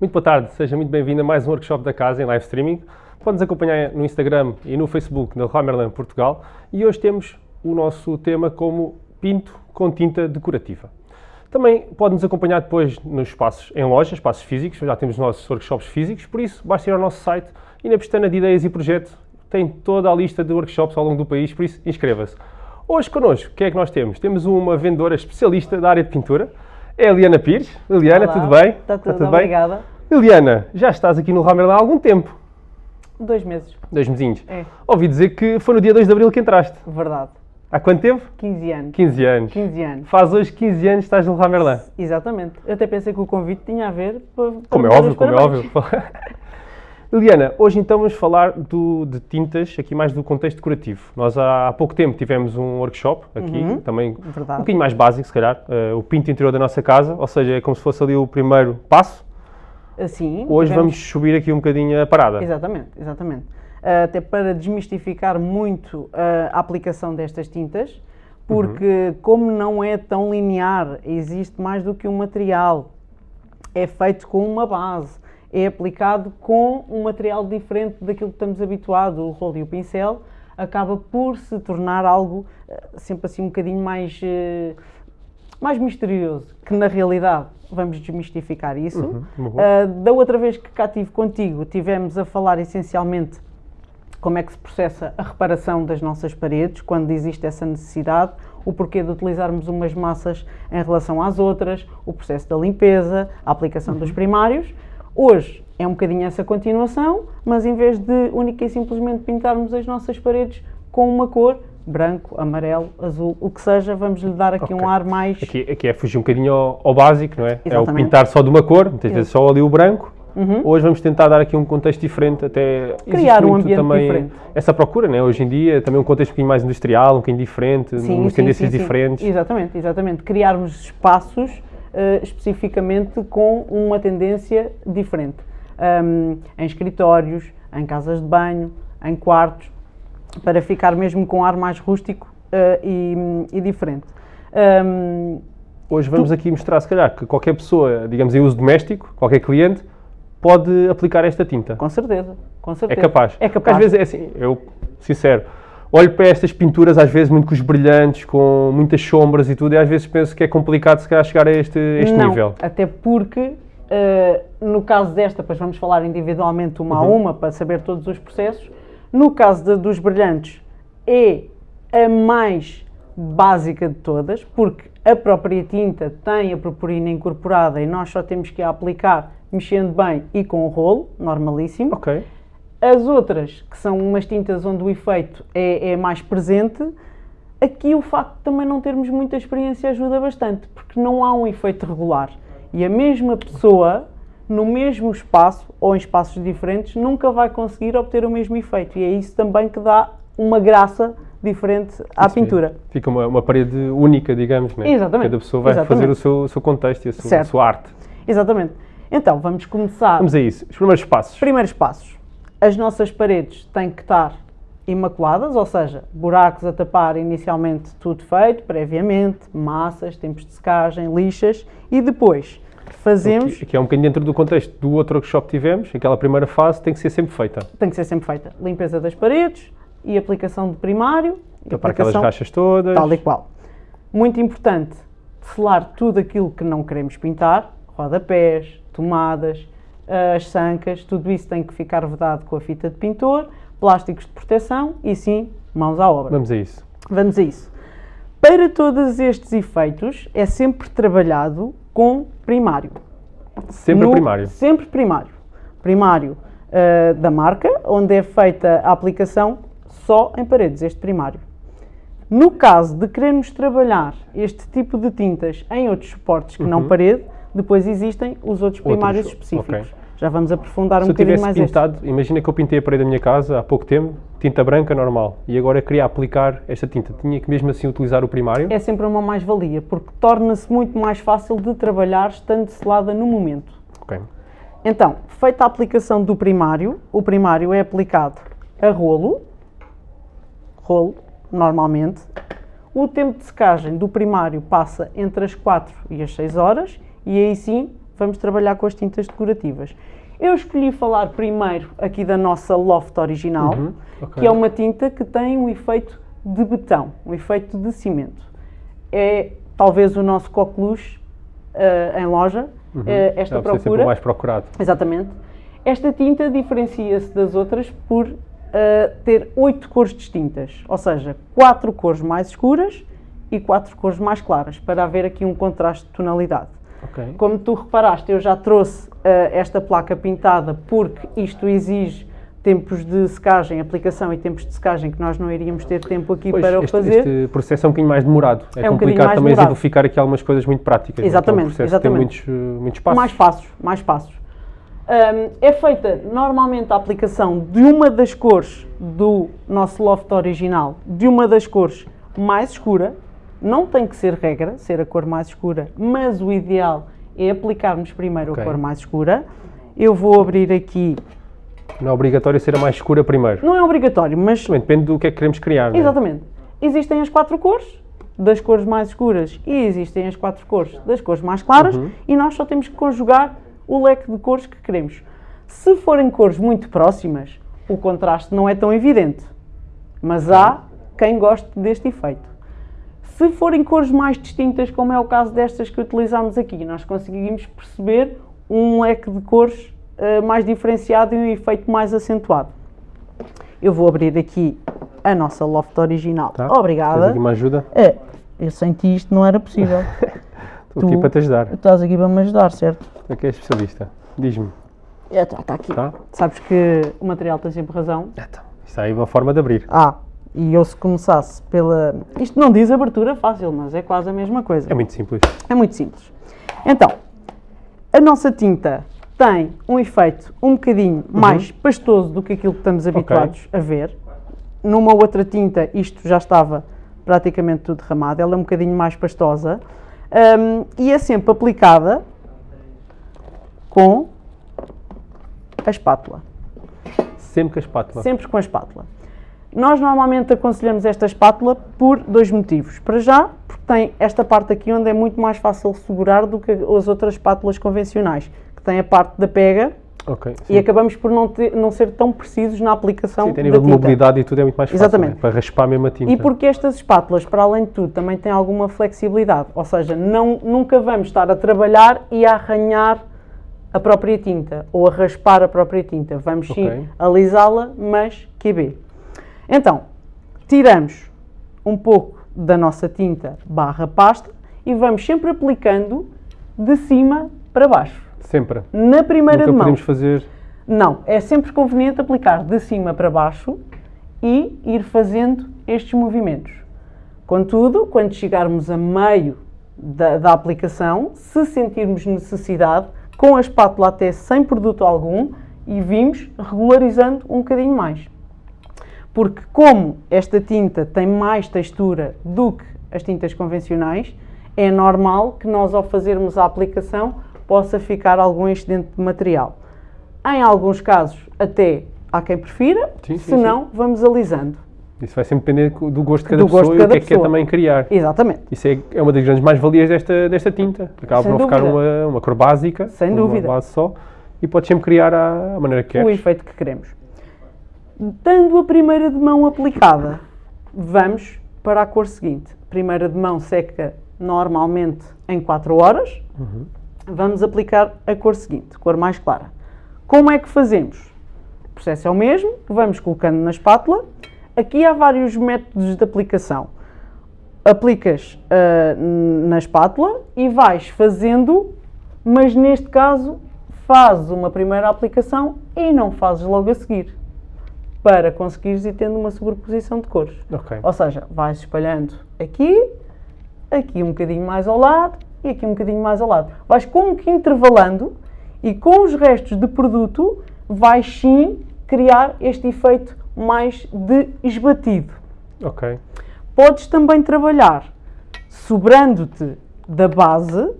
Muito boa tarde, seja muito bem-vindo a mais um workshop da casa em live streaming. Pode-nos acompanhar no Instagram e no Facebook da Romerland Portugal e hoje temos o nosso tema como pinto com tinta decorativa. Também pode-nos acompanhar depois nos espaços em lojas, espaços físicos, já temos os nossos workshops físicos, por isso basta ir ao nosso site e na pestana de ideias e projetos tem toda a lista de workshops ao longo do país, por isso inscreva-se. Hoje connosco, o que é que nós temos? Temos uma vendedora especialista da área de pintura, é a Liana Pires. Liliana, Olá, tudo bem? Está tudo, tudo obrigada. bem? Liliana, já estás aqui no Ramer há algum tempo. Dois meses. Dois mesinhos. É. Ouvi dizer que foi no dia 2 de Abril que entraste. Verdade. Há quanto tempo? 15 anos. 15 anos. 15 anos. Faz hoje 15 anos que estás no Ramerlan. Exatamente. Eu até pensei que o convite tinha a ver para, para Como é óbvio, como é óbvio. Liliana, hoje então vamos falar do, de tintas, aqui mais do contexto decorativo. Nós há, há pouco tempo tivemos um workshop aqui, Uhum, também verdade. um bocadinho mais básico se calhar, uh, o pinto interior da nossa casa, ou seja, é como se fosse ali o primeiro passo. Assim. Hoje tivemos- vamos subir aqui um bocadinho a parada. Exatamente, exatamente. Uh, até para desmistificar muito uh, a aplicação destas tintas, porque Uhum. como não é tão linear, existe mais do que um material, é feito com uma base, é aplicado com um material diferente daquilo que estamos habituados, o rolo e o pincel, acaba por se tornar algo uh, sempre assim um bocadinho mais, uh, mais misterioso, que na realidade vamos desmistificar isso. Uhum, boa. Uh, da outra vez que cá estive contigo, tivemos a falar essencialmente como é que se processa a reparação das nossas paredes, quando existe essa necessidade, o porquê de utilizarmos umas massas em relação às outras, o processo da limpeza, a aplicação dos primários. Hoje é um bocadinho essa continuação, mas em vez de única e simplesmente pintarmos as nossas paredes com uma cor, branco, amarelo, azul, o que seja, vamos lhe dar aqui Ok. um ar mais... Aqui, aqui é fugir um bocadinho ao, ao básico, não é? É o Exatamente. pintar só de uma cor, muitas vezes só ali o branco. Uhum. Hoje vamos tentar dar aqui um contexto diferente, até Criar um ambiente também diferente. essa procura, né? Hoje em dia, também um contexto um bocadinho mais industrial, um bocadinho diferente, Sim, umas sim, tendências sim. diferentes. Exatamente, exatamente. Criarmos espaços eh, especificamente com uma tendência diferente. Ahm, em escritórios, em casas de banho, em quartos, para ficar mesmo com ar mais rústico eh, e, e diferente. Ahm, Hoje vamos aqui mostrar, se calhar, que qualquer pessoa, digamos em uso doméstico, qualquer cliente, pode aplicar esta tinta. com certeza, com É certeza. capaz. É Porque capaz. às vezes é assim, eu, sincero, olho para estas pinturas, às vezes muito com os brilhantes, com muitas sombras e tudo, e às vezes penso que é complicado se calhar chegar a este, este não, nível. até porque eh, no caso desta, depois vamos falar individualmente uma Uhum. a uma para saber todos os processos. No caso da- dos brilhantes, é a mais básica de todas, porque a própria tinta tem a purpurina incorporada e nós só temos que a aplicar mexendo bem e com o rolo, normalíssimo. Ok. As outras, que são umas tintas onde o efeito é, é mais presente, aqui o facto de também não termos muita experiência ajuda bastante, porque não há um efeito regular. E a mesma pessoa, no mesmo espaço ou em espaços diferentes, nunca vai conseguir obter o mesmo efeito. E é isso também que dá uma graça diferente à Isso pintura. Fica uma, uma parede única, digamos, né? Exatamente. Cada pessoa vai Exatamente. fazer o seu, o seu contexto e a sua, a sua arte. Exatamente. Então, vamos começar. Vamos a isso. Os primeiros passos. Primeiros passos. As nossas paredes têm que estar imaculadas, ou seja, buracos a tapar inicialmente tudo feito, previamente, massas, tempos de secagem, lixas e depois fazemos, Aqui, aqui é um bocadinho dentro do contexto do outro workshop que tivemos, aquela primeira fase tem que ser sempre feita. tem que ser sempre feita, limpeza das paredes e aplicação de primário, Para aquelas rachas todas. tal e qual. Muito importante, selar tudo aquilo que não queremos pintar, rodapés, tomadas, as sancas, tudo isso tem que ficar vedado com a fita de pintor, plásticos de proteção e sim, mãos à obra. Vamos a isso. Vamos a isso. Para todos estes efeitos é sempre trabalhado com primário. Sempre No- primário. Sempre primário. Primário ah, da marca, onde é feita a aplicação só em paredes, este primário. No caso de querermos trabalhar este tipo de tintas em outros suportes que não parede, depois existem os outros primários. Outros, específicos. ok. Já vamos aprofundar um Se bocadinho mais este. pintado, imagina que eu pintei a parede da minha casa há pouco tempo, tinta branca normal, e agora queria aplicar esta tinta. Tinha que mesmo assim utilizar o primário? É sempre uma mais-valia, porque torna-se muito mais fácil de trabalhar estando selada no momento. Ok. Então, feita a aplicação do primário, o primário é aplicado a rolo, rolo, normalmente. O tempo de secagem do primário passa entre as 4 e as 6 horas e aí sim vamos trabalhar com as tintas decorativas. Eu escolhi falar primeiro aqui da nossa Loft original, Uhum, ok. que é uma tinta que tem um efeito de betão, um efeito de cimento. É talvez o nosso coqueluche eh, em loja, eh, esta Deve ser sempre procura. o mais procurado. Exatamente. Esta tinta diferencia-se das outras por eh, ter oito cores distintas, ou seja, quatro cores mais escuras e quatro cores mais claras, para haver aqui um contraste de tonalidade. Ok. Como tu reparaste, eu já trouxe eh, esta placa pintada porque isto exige tempos de secagem, aplicação e tempos de secagem que nós não iríamos ter tempo aqui Pois, para o este, fazer. este processo é um bocadinho mais demorado. É, É um complicado também demorado. exemplificar aqui algumas coisas muito práticas. Exatamente, É um processo exatamente. tem muitos, eh, muitos passos. Mais passos, mais passos. Hum, é feita normalmente a aplicação de uma das cores do nosso loft original, de uma das cores mais escura. Não tem que ser regra, ser a cor mais escura, mas o ideal é aplicarmos primeiro Ok. a cor mais escura. Eu vou abrir aqui, Não é obrigatório ser a mais escura primeiro. não é obrigatório, mas Também depende do que é que queremos criar. é? Exatamente. Existem as quatro cores, das cores mais escuras, e existem as quatro cores das cores mais claras, Uhum. e nós só temos que conjugar o leque de cores que queremos. Se forem cores muito próximas, o contraste não é tão evidente, mas há quem goste deste efeito. Se forem cores mais distintas, como é o caso destas que utilizamos aqui, nós conseguimos perceber um leque de cores eh, mais diferenciado e um efeito mais acentuado. Eu vou abrir aqui a nossa loft original. Tá? Tens Obrigada. aqui uma ajuda? É, eu senti isto não era possível. Estou aqui Tu- para te ajudar. Estás aqui para me ajudar, certo? Tu é que és especialista. Diz-me. Está tá aqui. Tá? Sabes que o material tem sempre razão. Então, isto aí é uma forma de abrir. Ah, e eu se começasse pela... Isto não diz abertura fácil, mas é quase a mesma coisa. É muito simples. É muito simples. Então, a nossa tinta tem um efeito um bocadinho mais pastoso do que aquilo que estamos habituados a ver. Numa outra tinta isto já estava praticamente tudo derramado, ela é um bocadinho mais pastosa hum, e é sempre aplicada com a espátula. Sempre com a espátula. Sempre com a espátula. Nós normalmente aconselhamos esta espátula por dois motivos. Para já, porque tem esta parte aqui onde é muito mais fácil segurar do que as outras espátulas convencionais, que tem a parte da pega Ok. e acabamos por não, ter- não ser tão precisos na aplicação Sim, tem da nível de mobilidade e tudo é muito mais fácil. Exatamente. né? Para raspar mesmo a tinta. E porque estas espátulas, para além de tudo, também têm alguma flexibilidade, ou seja, não, nunca vamos estar a trabalhar e a arranhar a própria tinta ou a raspar a própria tinta. Vamos sim Ok. alisá-la, mas QB. Então, tiramos um pouco da nossa tinta barra pasta e vamos sempre aplicando de cima para baixo. Sempre. Na primeira Nunca de mão. podemos fazer. Não, é sempre conveniente aplicar de cima para baixo e ir fazendo estes movimentos. Contudo, quando chegarmos a meio da, da aplicação, se sentirmos necessidade, com a espátula até sem produto algum, e vimos regularizando um bocadinho mais. Porque como esta tinta tem mais textura do que as tintas convencionais, é normal que nós ao fazermos a aplicação possa ficar algum excedente de material. Em alguns casos até há quem prefira, Sim, se não, vamos alisando. Isso vai sempre depender do gosto de cada Do pessoa de e o cada que é que quer também criar. Exatamente. Isso é, é uma das grandes mais-valias desta, desta tinta. Acaba Sem por não ficar dúvida. uma, uma cor básica, Sem uma dúvida. base só, e podes sempre criar à maneira que o queres. efeito que queremos. Tendo a primeira de mão aplicada, vamos para a cor seguinte. Primeira de mão seca normalmente em 4 horas. Vamos aplicar a cor seguinte, cor mais clara. Como é que fazemos? O processo é o mesmo, vamos colocando na espátula. Aqui há vários métodos de aplicação. Aplicas ah, na espátula e vais fazendo, mas neste caso fazes uma primeira aplicação e não fazes logo a seguir, para conseguires ir tendo uma sobreposição de cores. Ok. Ou seja, vais espalhando aqui, aqui um bocadinho mais ao lado e aqui um bocadinho mais ao lado. Vais como que intervalando e com os restos de produto vais sim criar este efeito mais de esbatido. Ok. Podes também trabalhar sobrando-te da base,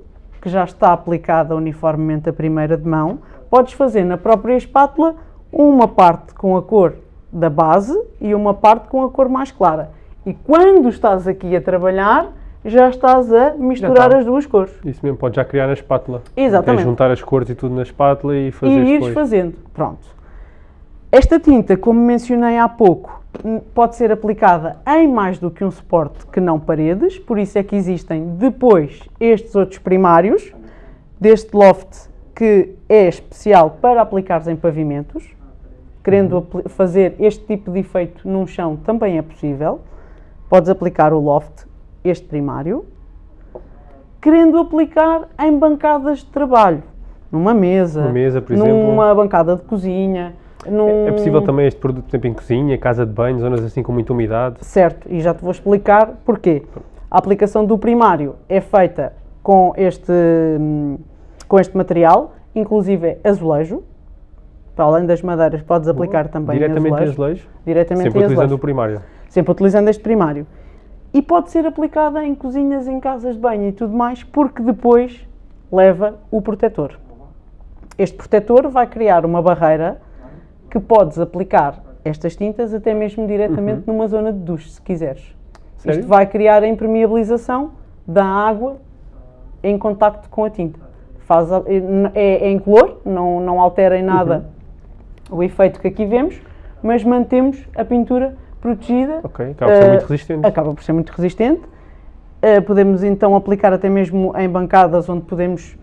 que já está aplicada uniformemente a primeira de mão, podes fazer na própria espátula uma parte com a cor da base e uma parte com a cor mais clara. E quando estás aqui a trabalhar, já estás a misturar está. as duas cores. Isso mesmo, pode já criar na espátula. Exatamente. É juntar as cores e tudo na espátula e fazer e ires depois. fazendo. Pronto. Esta tinta, como mencionei há pouco, pode ser aplicada em mais do que um suporte que não paredes, por isso é que existem depois estes outros primários, deste loft que é especial para aplicares em pavimentos. Querendo fazer este tipo de efeito num chão também é possível. Podes aplicar o loft, este primário. Querendo aplicar em bancadas de trabalho, numa mesa, Uma mesa, por numa bancada de cozinha, num... É possível também este produto, por exemplo, em cozinha, casa de banho, zonas assim com muita umidade. Certo, e já te vou explicar porquê. A aplicação do primário é feita com este, hum, com este material, inclusive é azulejo. Para além das madeiras, podes aplicar também em Diretamente em azulejo. azulejo, Diretamente sempre em utilizando o primário. Sempre utilizando este primário. E pode ser aplicada em cozinhas, em casas de banho e tudo mais, porque depois leva o protetor. Este protetor vai criar uma barreira que podes aplicar estas tintas até mesmo diretamente numa zona de duche, se quiseres. Uhum. Sério? Isto vai criar a impermeabilização da água em contacto com a tinta. Faz é, é incolor, não, não altera em nada Uhum. O efeito que aqui vemos, mas mantemos a pintura protegida. Ok, acaba por ser Eh, muito resistente. Acaba por ser muito resistente. Eh, podemos então aplicar até mesmo em bancadas onde podemos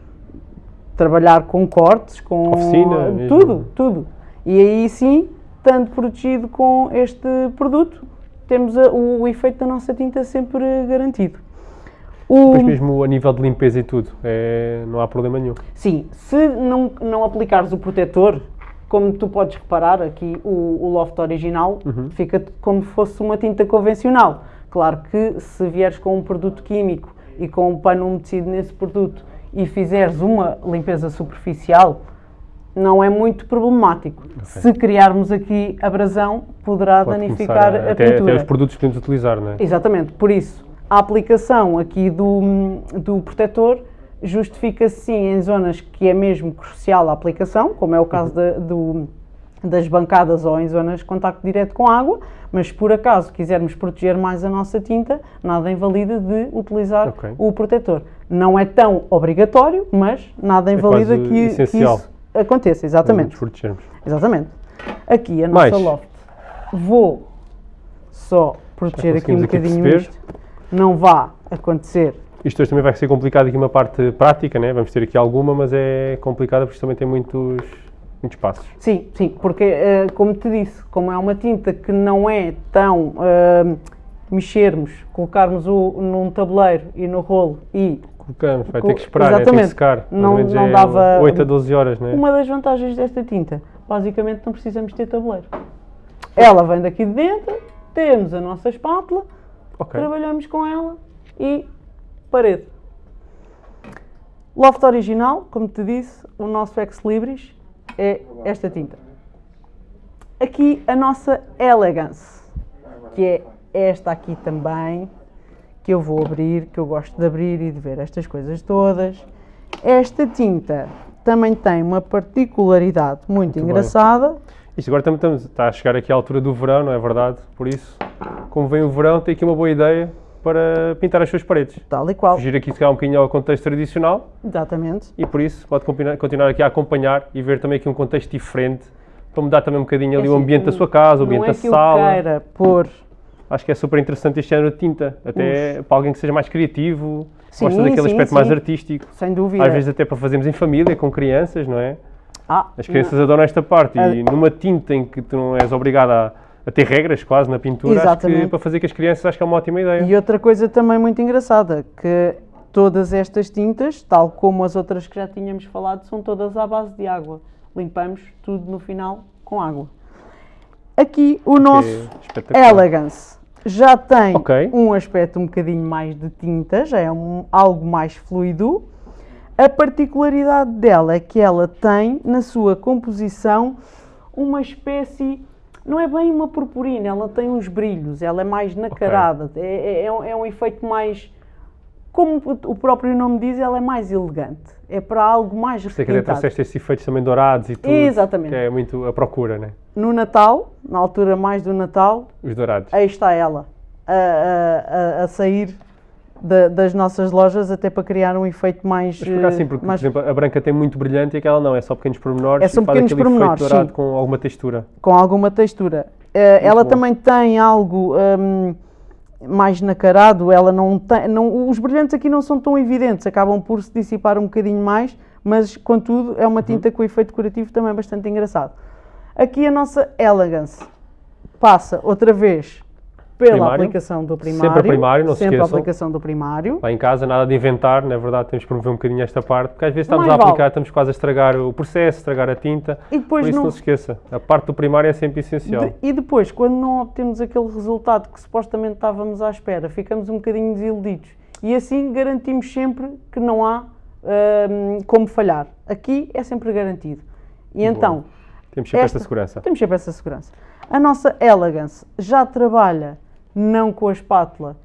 trabalhar com cortes, com Oficina mesmo. tudo, tudo. E aí sim, estando protegido com este produto, temos a- o, o efeito da nossa tinta sempre garantido. O- Depois mesmo a nível de limpeza e tudo, é, não há problema nenhum. Sim, se não, não aplicares o protetor, como tu podes reparar aqui, o, o loft original fica como se fosse uma tinta convencional. Claro que se vieres com um produto químico e com um pano umedecido nesse produto e fizeres uma limpeza superficial, não é muito problemático. Se criarmos aqui abrasão, poderá Pode danificar começar a, até, pintura. até os produtos que podemos utilizar, não é? Exatamente, por isso a aplicação aqui do, do protetor justifica-se sim em zonas que é mesmo crucial a aplicação, como é o caso da- do- das bancadas ou em zonas de contacto direto com água, mas se por acaso quisermos proteger mais a nossa tinta, nada invalida de utilizar Ok. o protetor. Não é tão obrigatório, mas nada invalida quase que, que isso aconteça, exatamente. Protegermos. Exatamente. Aqui a Mais? nossa loft. Vou só proteger aqui um aqui bocadinho perceber. isto. Não vá acontecer. Isto hoje também vai ser complicado aqui uma parte prática, né? Vamos ter aqui alguma, mas é complicada porque isto também tem muitos, muitos passos. Sim, sim, porque eh, como te disse, como é uma tinta que não é tão eh, mexermos, colocarmos o num tabuleiro e no rolo e Colocamos, vai ter que esperar, né? tem que secar. Não- não é dava- 8 a 12 horas, né? uma das vantagens desta tinta, basicamente não precisamos ter tabuleiro. Ela vem daqui de dentro, temos a nossa espátula, Ok. trabalhamos com ela e parede. Loft original, como te disse, o nosso Ex Libris é esta tinta. Aqui a nossa Elegance, que é esta aqui também, que eu vou abrir, que eu gosto de abrir e de ver estas coisas todas. Esta tinta também tem uma particularidade muito, Muito bem. engraçada. Isto agora também está a chegar aqui à altura do verão, não é verdade? Por isso, como vem o verão, tem aqui uma boa ideia para pintar as suas paredes. Tal e qual. Fugir aqui se calhar um bocadinho ao contexto tradicional Exatamente. e por isso pode continuar aqui a acompanhar e ver também aqui um contexto diferente para mudar também um bocadinho ali o assim, ambiente da sua casa, o Não ambiente é da sala. queira pôr Acho que é super interessante este género de tinta, até para alguém que seja mais criativo, Sim, gosta daquele sim, aspecto mais sim. artístico. Sem dúvida. Às vezes até para fazermos em família, com crianças, não é? Ah, As crianças adoram esta parte e Ah. numa tinta em que tu não és obrigado a, a ter regras quase na pintura, que para fazer com as crianças acho que é uma ótima ideia. E outra coisa também muito engraçada, que todas estas tintas, tal como as outras que já tínhamos falado, são todas à base de água. Limpamos tudo no final com água. Aqui o nosso espetacular. Elegance já tem Ok. um aspecto um bocadinho mais de tinta, já é um- algo mais fluido. A particularidade dela é que ela tem na sua composição uma espécie, não é bem uma purpurina, ela tem uns brilhos, ela é mais nacarada, é, é- é um, é um efeito mais, como o próprio nome diz, ela é mais elegante, é para algo mais Sei que até requintado. trouxeste esses efeitos também dourados e tudo. Exatamente. Que é muito a procura, né? No Natal, na altura mais do Natal, Os dourados. aí está ela, a, a- a- a sair da, das nossas lojas, até para criar um efeito mais. Mas por acaso sim, porque, mais... por exemplo, a branca tem muito brilhante e aquela não, é só pequenos pormenores É só e faz pequenos aquele pormenores, dourado sim. com alguma textura. com alguma textura. Eh, ela bom. também tem algo hum, mais nacarado, ela não tem, não, os brilhantes aqui não são tão evidentes, acabam por se dissipar um bocadinho mais, mas contudo é uma Uhum. tinta com efeito decorativo também bastante engraçado. Aqui a nossa Elegance passa outra vez pela Primário. aplicação do primário. Sempre a primário, não se Sempre a esqueçam. aplicação do primário. Lá em casa, nada de inventar, na verdade temos que promover um bocadinho esta parte, porque às vezes estamos Mais a aplicar, vale. estamos quase a estragar o processo, estragar a tinta, E depois por isso não- não se esqueça, a parte do primário é sempre essencial. De- e depois, quando não obtemos aquele resultado que supostamente estávamos à espera, ficamos um bocadinho desiludidos. E assim garantimos sempre que não há hum, como falhar. Aqui é sempre garantido. E então, Temos sempre esta- esta segurança. temos sempre essa segurança. A nossa Elegance já trabalha não com a espátula,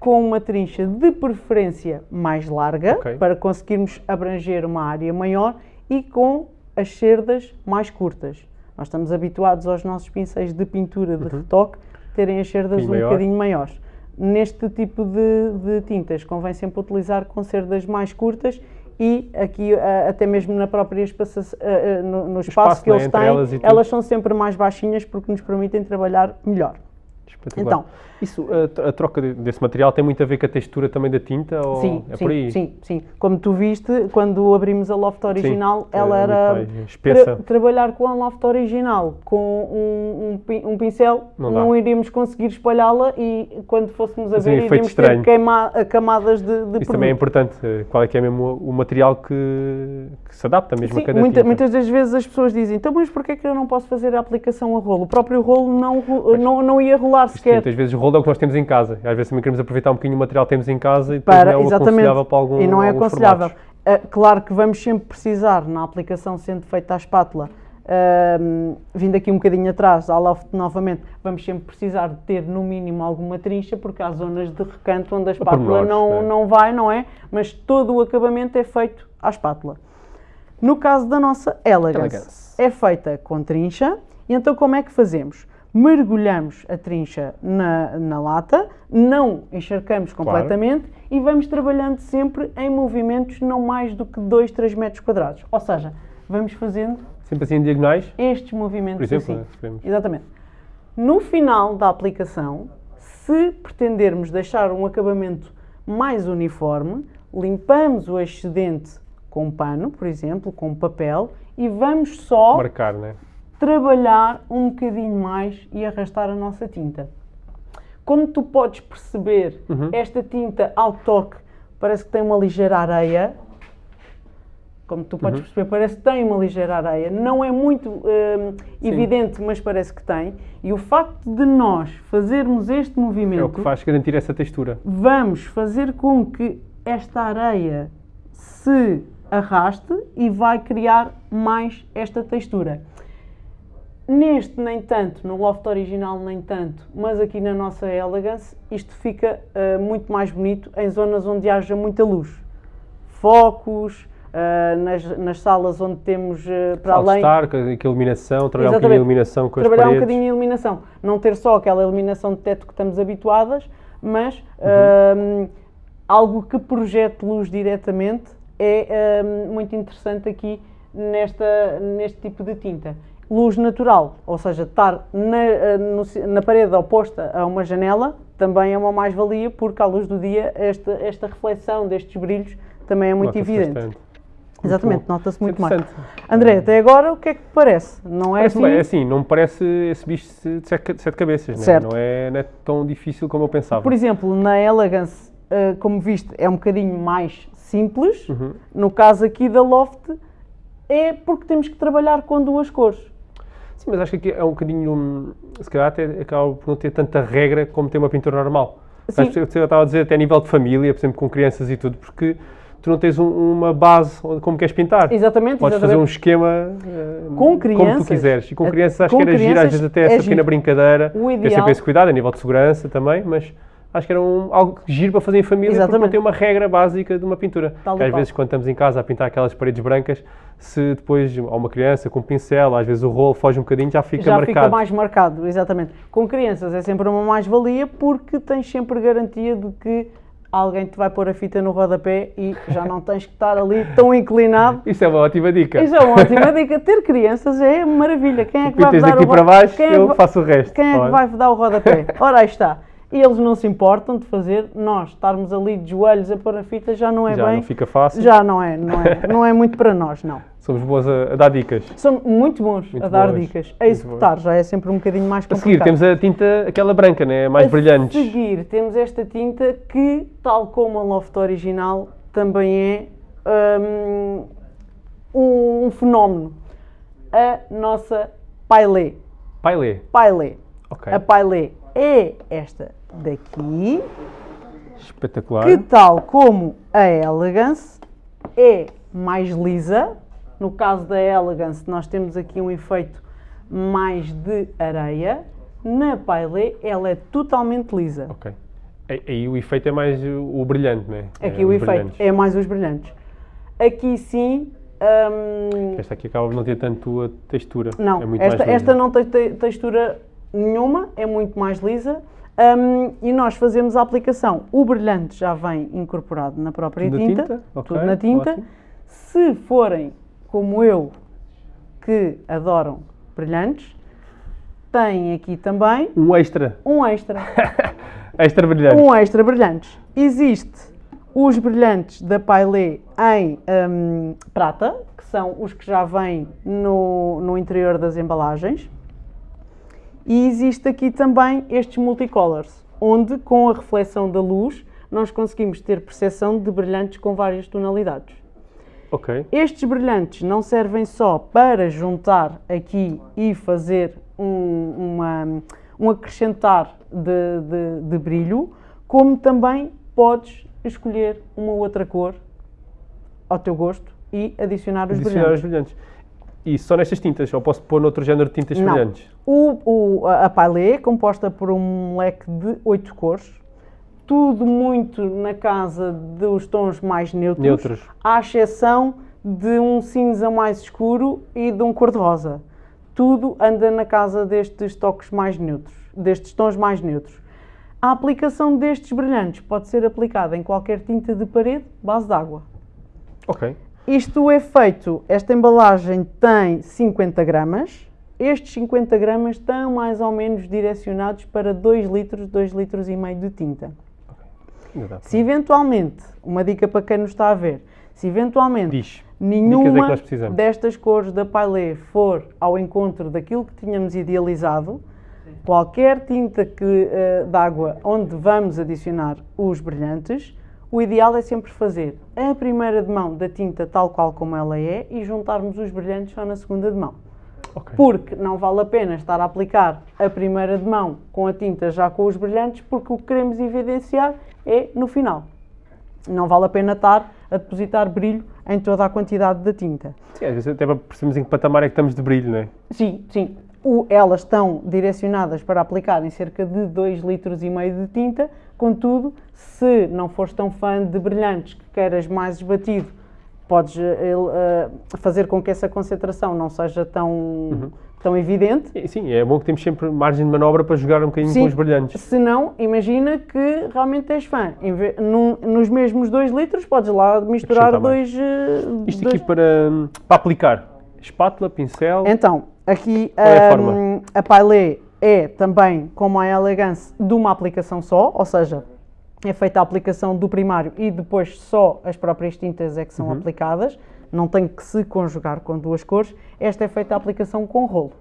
com uma trincha de preferência mais larga, Ok. para conseguirmos abranger uma área maior e com as cerdas mais curtas. Nós estamos habituados aos nossos pincéis de pintura de retoque terem as cerdas Uhum. um Bocadinho maior. bocadinho maiores. Neste tipo de, de tintas convém sempre utilizar com cerdas mais curtas e aqui a- até mesmo na própria espaça, a- a- no, no espaço, espaço, que né, eles têm, elas elas são sempre mais baixinhas porque nos permitem trabalhar melhor. Então. Isso, a, a troca de- desse material tem muito a ver com a textura também da tinta? Ou Sim, é sim, por aí? sim, sim. Como tu viste, quando abrimos a loft original, é ela era espessa. tra- trabalhar com a loft original com um, um um pincel, Não não, iríamos conseguir espalhá-la e quando fôssemos a Fazia um ver, iríamos ter estranho. queima- camadas de, de Isso produto. também é importante, eh, qual é que é mesmo o material que, que se adapta mesmo Sim, a cada muita- tinta. muitas das vezes as pessoas dizem, então mas porquê é que eu não posso fazer a aplicação a rolo? O próprio rolo não, não, não ia rolar Isto, sequer. muitas vezes o rolo é o que nós temos em casa. Às vezes também queremos aproveitar um bocadinho o material que temos em casa e depois para, não é aconselhável para algum, e não é aconselhável. Ah, claro que vamos sempre precisar, na aplicação sendo feita à espátula, ahm, vindo aqui um bocadinho atrás, à loft novamente, vamos sempre precisar de ter no mínimo alguma trincha, porque há zonas de recanto onde a espátula não, né? não vai, não é? Mas todo o acabamento é feito à espátula. No caso da nossa Elegance, Elegance. é feita com trincha, e então como é que fazemos? Mergulhamos a trincha na, na lata, não encharcamos completamente e vamos trabalhando sempre em movimentos não mais do que 2, 3 metros quadrados. Ou seja, vamos fazendo Sempre assim em diagonais, estes movimentos por exemplo, assim. Exatamente. No final da aplicação, se pretendermos deixar um acabamento mais uniforme, limpamos o excedente com pano, por exemplo, com papel, e vamos só marcar, né? Trabalhar um bocadinho mais e arrastar a nossa tinta. Como tu podes perceber, Uhum. esta tinta ao toque parece que tem uma ligeira areia. Como tu Uhum. podes perceber, parece que tem uma ligeira areia. Não é muito hum, evidente, mas parece que tem. E o facto de nós fazermos este movimento É o que faz garantir essa textura. vamos fazer com que esta areia se arraste e vai criar mais esta textura. Neste, nem tanto, no loft original, nem tanto, mas aqui na nossa Elegance, isto fica ah, muito mais bonito em zonas onde haja muita luz. Focos, ah, nas, nas salas onde temos ah, para além. Com a iluminação, trabalhar um Exatamente. bocadinho a iluminação com as trabalhar um bocadinho a iluminação. Não ter só aquela iluminação de teto que estamos habituadas, mas Uhum. hum, algo que projete luz diretamente é hum, muito interessante aqui nesta, neste tipo de tinta. Luz natural, ou seja, estar na, eh, na parede oposta a uma janela, também é uma mais-valia, porque à luz do dia esta, esta reflexão destes brilhos também é muito evidente. bastante. Exatamente, nota-se muito mais. André, até agora o que é que parece? Não é Parece assim? bem, é assim, não me parece esse bicho de sete, de sete cabeças, né? Certo. Não, é, não é tão difícil como eu pensava. Por exemplo, na Elegance, eh, como viste, é um bocadinho mais simples. Uhum. No caso aqui da Loft, é porque temos que trabalhar com duas cores. Sim, mas acho que aqui é um bocadinho, hum, se calhar até acaba por não ter tanta regra como ter uma pintura normal. Sim. Acho que eu estava a dizer até a nível de família, por exemplo, com crianças e tudo, porque tu não tens um- uma base como queres pintar. Exatamente, Podes fazer um exatamente. esquema Com como crianças. tu quiseres. E com crianças acho que era giro, às vezes até é essa pequena giro. brincadeira. O Tem ideal- sempre esse cuidado a nível de segurança também, mas acho que era um, algo giro para fazer em família porque não Exatamente. tem uma regra básica de uma pintura. Tal Que às vezes quando estamos em casa a pintar aquelas paredes brancas, se depois há uma criança com um pincel, às vezes o rolo foge um bocadinho, já fica Já marcado. fica mais marcado, exatamente. Com crianças é sempre uma mais-valia porque tens sempre garantia de que alguém te vai pôr a fita no rodapé e já não tens que estar ali tão inclinado. Isso é uma ótima dica. Isso é uma ótima dica. Ter crianças é maravilha. Quem é que vai dar o para ro- baixo, quem é que eu faço o resto. Quem é que vai dar o rodapé? Ora, aí está. E eles não se importam de fazer, nós estarmos ali de joelhos a pôr a fita já não é Já bem. não fica fácil. Já não é, não é, não é muito para nós, não. Somos bons a, a dar dicas. São muito bons Muito a dar bons, dicas. A executar já é sempre um bocadinho mais A complicado. seguir temos a tinta, aquela branca, né? mais A brilhante. seguir temos esta tinta que, tal como a Loft original, também é hum, um, fenómeno. A nossa Pailé. Pailé. Pailé. Ok. A Pailé é esta daqui, Espetacular. que tal como a Elegance é mais lisa. No caso da Elegance nós temos aqui um efeito mais de areia. Na Pailé ela é totalmente lisa. Ok. Aí, o efeito é mais o, brilhante, né? Aqui É, o efeito brilhantes. é mais os brilhantes. Aqui sim, hum, Esta aqui acaba por não ter tanto a textura. não, é esta, esta não tem te- textura nenhuma, é muito mais lisa. Hum, e nós fazemos a aplicação. O brilhante já vem incorporado na própria Tudo tinta, tinta? Ok, tudo na tinta. ótimo. Se forem como eu, que adoram brilhantes, têm aqui também Um extra. um extra. Extra brilhante. um extra brilhantes. Existe os brilhantes da Pailé em hum, prata, que são os que já vêm no, no interior das embalagens. E existe aqui também estes multicolors, onde com a reflexão da luz nós conseguimos ter percepção de brilhantes com várias tonalidades. Ok. Estes brilhantes não servem só para juntar aqui e fazer um, uma- um acrescentar de, de- de brilho, como também podes escolher uma outra cor ao teu gosto e adicionar os Adicionar os brilhantes. E só nestas tintas? Ou posso pôr noutro género de tintas Não. brilhantes? O, o- a Paillet é composta por um leque de oito cores, tudo muito na casa dos tons mais neutros, Neutros. à exceção de um cinza mais escuro e de um cor-de-rosa. Tudo anda na casa destes toques mais neutros, destes tons mais neutros. A aplicação destes brilhantes pode ser aplicada em qualquer tinta de parede, base d'água. Ok. Isto é feito, esta embalagem tem 50 gramas. Estes 50 gramas estão mais ou menos direcionados para 2 litros, 2 litros e meio de tinta. Se eventualmente, uma dica para quem nos está a ver, se eventualmente Diz. É nenhuma precisamos. destas cores da Paillet for ao encontro daquilo que tínhamos idealizado, qualquer tinta que, eh, de água onde vamos adicionar os brilhantes, o ideal é sempre fazer a primeira de mão da tinta tal qual como ela é e juntarmos os brilhantes só na segunda de mão. Ok. Porque não vale a pena estar a aplicar a primeira de mão com a tinta já com os brilhantes, porque o que queremos evidenciar é no final. Não vale a pena estar a depositar brilho em toda a quantidade da tinta. Sim, às vezes até para percebermos em que patamar é que estamos de brilho, não é? Sim, sim. O- elas estão direcionadas para aplicar em cerca de 2 litros e meio de tinta, contudo, se não fores tão fã de brilhantes que queiras mais esbatido, podes eh, fazer com que essa concentração não seja tão, tão evidente. Sim, é bom que temos sempre margem de manobra para jogar um bocadinho Sim. com os brilhantes. Se não, imagina que realmente és fã. Em ve- num- nos mesmos 2 litros, podes lá misturar dois, eh, Isto dois- aqui para, para aplicar. Espátula, pincel. Então, aqui é a forma? a Paillet é também, como a Elegance, de uma aplicação só, ou seja, é feita a aplicação do primário e depois só as próprias tintas é que Uhum. são aplicadas, não tem que se conjugar com duas cores. Esta é feita a aplicação com rolo.